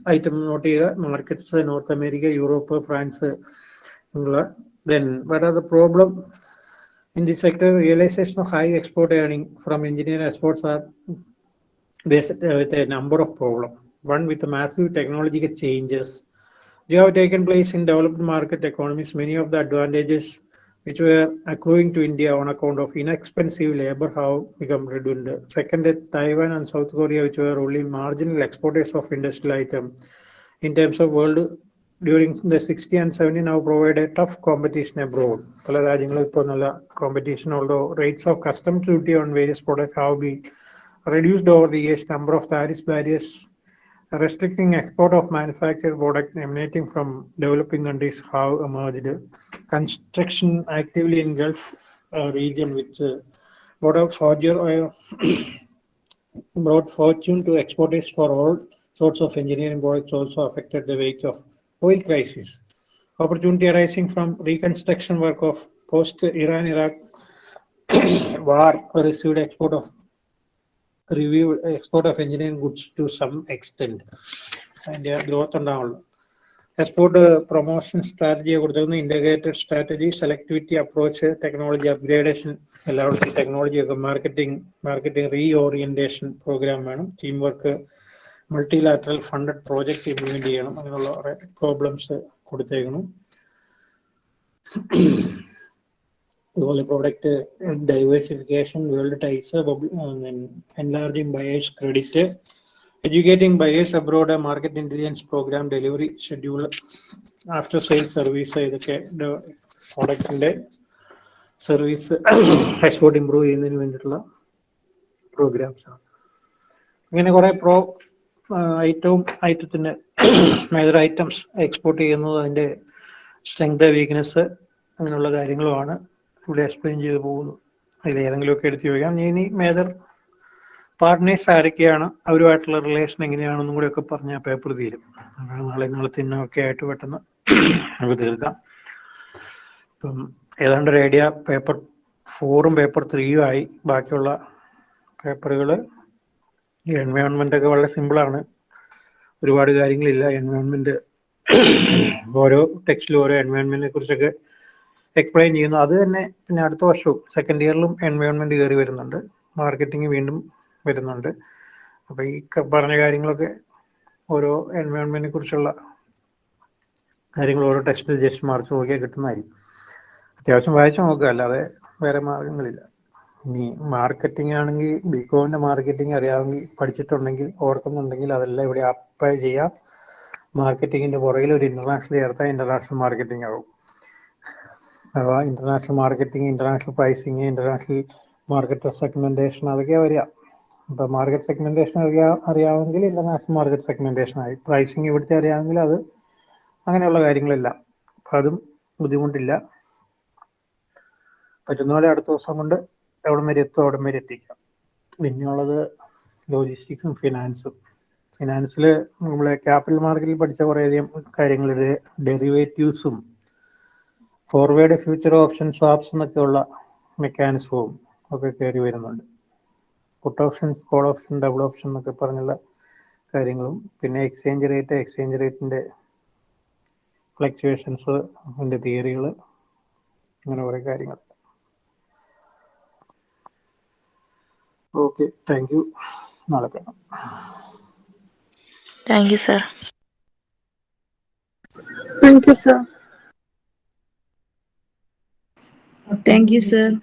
item not ചെയ്യുക markets North America Europe France ഉള്ള then what are the problem in this sector, realization of high export earning from engineering exports are there's a, uh, a number of problems. One with the massive technological changes they have taken place in developed market economies, many of the advantages which were accruing to India on account of inexpensive labor have become redundant. Second, Taiwan and South Korea, which were only marginal exporters of industrial items in terms of world during the 60s and 70s, now provide a tough competition abroad. Competition, although rates of customs duty on various products have been reduced over the years number of tariff barriers restricting export of manufactured products emanating from developing countries have emerged. Construction actively in Gulf uh, region which uh, whatever forger oil brought fortune to exporters for all sorts of engineering products also affected the wake of oil crisis. Opportunity arising from reconstruction work of post-Iran-Iraq war received export of review export of engineering goods to some extend അതിന്റെ growth ഉണ്ടാവുള്ളൂ. Export promotion സ്ട്രാറ്റജിയെ കൊടുത്തിരുന്നു integrated strategy selectivity approach technology upgradation എല്ലാവർക്കും technology ഒക്കെ marketing marketing reorientation programme വേണം. Team work multilateral funded project implement ചെയ്യണം അങ്ങനെയുള്ള problems കൊടുത്തേക്കണം. അതുപോലെ product diversification world ties enlarging buyers credit educating buyers abroad market intelligence programme delivery schedule after sale service ഇതൊക്കെ പ്രോഡക്റ്റിന്റെ service export improve ചെയ്യുന്നതിന് വേണ്ടിയിട്ടുള്ള programmes ആണ്. ഇങ്ങനെ കുറെ പ്രോ ഐറ്റവും ഐറ്റത്തിന് മേജർ ഐറ്റംസ് എക്സ്പോർട്ട് ചെയ്യുന്നത് അതിന്റെ സ്ട്രെങ്ത് വീക്ക്നെസ് അങ്ങനെയുള്ള കാര്യങ്ങളുമാണ്. ഇവിടെ എക്സ്പ്ലെയിൻ ചെയ്ത് പോകുന്നു. അതിൽ ഏതെങ്കിലുമൊക്കെ എടുത്തു ചോദിക്കാം. ഇനി മേജർ പാർട്ട്നേഴ്സ് ആരൊക്കെയാണ്? അവരുമായിട്ടുള്ള റിലേഷൻ എങ്ങനെയാണെന്നും കൂടെ ഒക്കെ പറഞ്ഞ പേപ്പർ തീരും. നാളെ നാളെ തിന്നൊക്കെ ആയിട്ട് പെട്ടെന്ന് നമുക്ക് തീർക്കാം. ഇപ്പം ഏതാണ്ട് ഐഡിയ പേപ്പർ ഫോറും പേപ്പർ ത്രീയും ആയി. ബാക്കിയുള്ള പേപ്പറുകൾ ഈ എൻവയോൺമെന്റ് ഒക്കെ വളരെ സിമ്പിളാണ് ഒരുപാട് കാര്യങ്ങളില്ല. എൻവയോൺമെന്റ് ഓരോ ടെക്സ്റ്റിലും ഓരോ എൻവയോൺമെന്റിനെ കുറിച്ചൊക്കെ എക്സ്പ്ലെയിൻ ചെയ്യുന്നു. അത് തന്നെ പിന്നെ അടുത്ത വർഷവും സെക്കൻഡ് ഇയറിലും എൻവയോൺമെന്റ് കയറി വരുന്നുണ്ട്. മാർക്കറ്റിംഗ് വീണ്ടും വരുന്നുണ്ട്. അപ്പൊ ഈ പറഞ്ഞ കാര്യങ്ങളൊക്കെ ഓരോ എൻവയോൺമെന്റിനെ കുറിച്ചുള്ള കാര്യങ്ങൾ ഓരോ ടെസ്റ്റിൽ ജസ്റ്റ് മാർച്ച് നോക്കിയാൽ കിട്ടുന്നതായിരിക്കും. അത്യാവശ്യം വായിച്ചു നോക്കുക അല്ലാതെ വേറെ മാർഗങ്ങളില്ല. ഇനി മാർക്കറ്റിംഗ് ആണെങ്കിൽ ബികോമിന്റെ മാർക്കറ്റിംഗ് അറിയാമെങ്കിൽ പഠിച്ചിട്ടുണ്ടെങ്കിൽ ഓർക്കുന്നുണ്ടെങ്കിൽ അതെല്ലാം ഇവിടെ അപ്ലൈ ചെയ്യാം. മാർക്കറ്റിംഗിന്റെ പുറകിൽ ഒരു ഇന്റർനാഷണൽ ചേർത്താൽ ഇന്റർനാഷണൽ മാർക്കറ്റിംഗ് ആവും. അഥവാ international marketing international pricing international market segmentation അതൊക്കെ വരിക. അപ്പോൾ മാർക്കറ്റ് സെഗ്മെന്റേഷൻ അറിയാ അറിയാമെങ്കിൽ ഇന്റർനാഷണൽ മാർക്കറ്റ് സെഗ്മെന്റേഷൻ ആയി. പ്രൈസിങ് ഇവിടുത്തെ അറിയാമെങ്കിൽ അത് അങ്ങനെയുള്ള കാര്യങ്ങളെല്ലാം. അപ്പൊ അതും ബുദ്ധിമുട്ടില്ല. പറ്റുന്ന പോലെ അടുത്ത ദിവസം കൊണ്ട് എവിടം വരെ എത്തും അവിടം വരെ എത്തിക്കാം. പിന്നെയുള്ളത് ലോജിസ്റ്റിക്സും ഫിനാൻസും ഫിനാൻസിൽ നമ്മൾ ക്യാപിറ്റൽ മാർക്കറ്റിൽ പഠിച്ച കുറേയധികം കാര്യങ്ങൾ ഡെറിവേറ്റീവ്സും ഫോർവേഡ് ഫ്യൂച്ചർ ഓപ്ഷൻ സ്വാപ്സ് എന്നൊക്കെയുള്ള മെക്കാനിസവും ഒക്കെ കയറി വരുന്നുണ്ട്. Put option call option double option എന്നൊക്കെ പറഞ്ഞുള്ള കാര്യങ്ങളും പിന്നെ എക്സ്ചേഞ്ച് റേറ്റ് എക്സ്ചേഞ്ച് റേറ്റിന്റെ ഫ്ലക്ച്വേഷൻസ് അതിന്റെ തിയറികൾ അങ്ങനെ കുറേ കാര്യങ്ങൾ. Okay thank you. നാളെ കാണാം. Thank you sir. Thank you sir. Thank you, sir.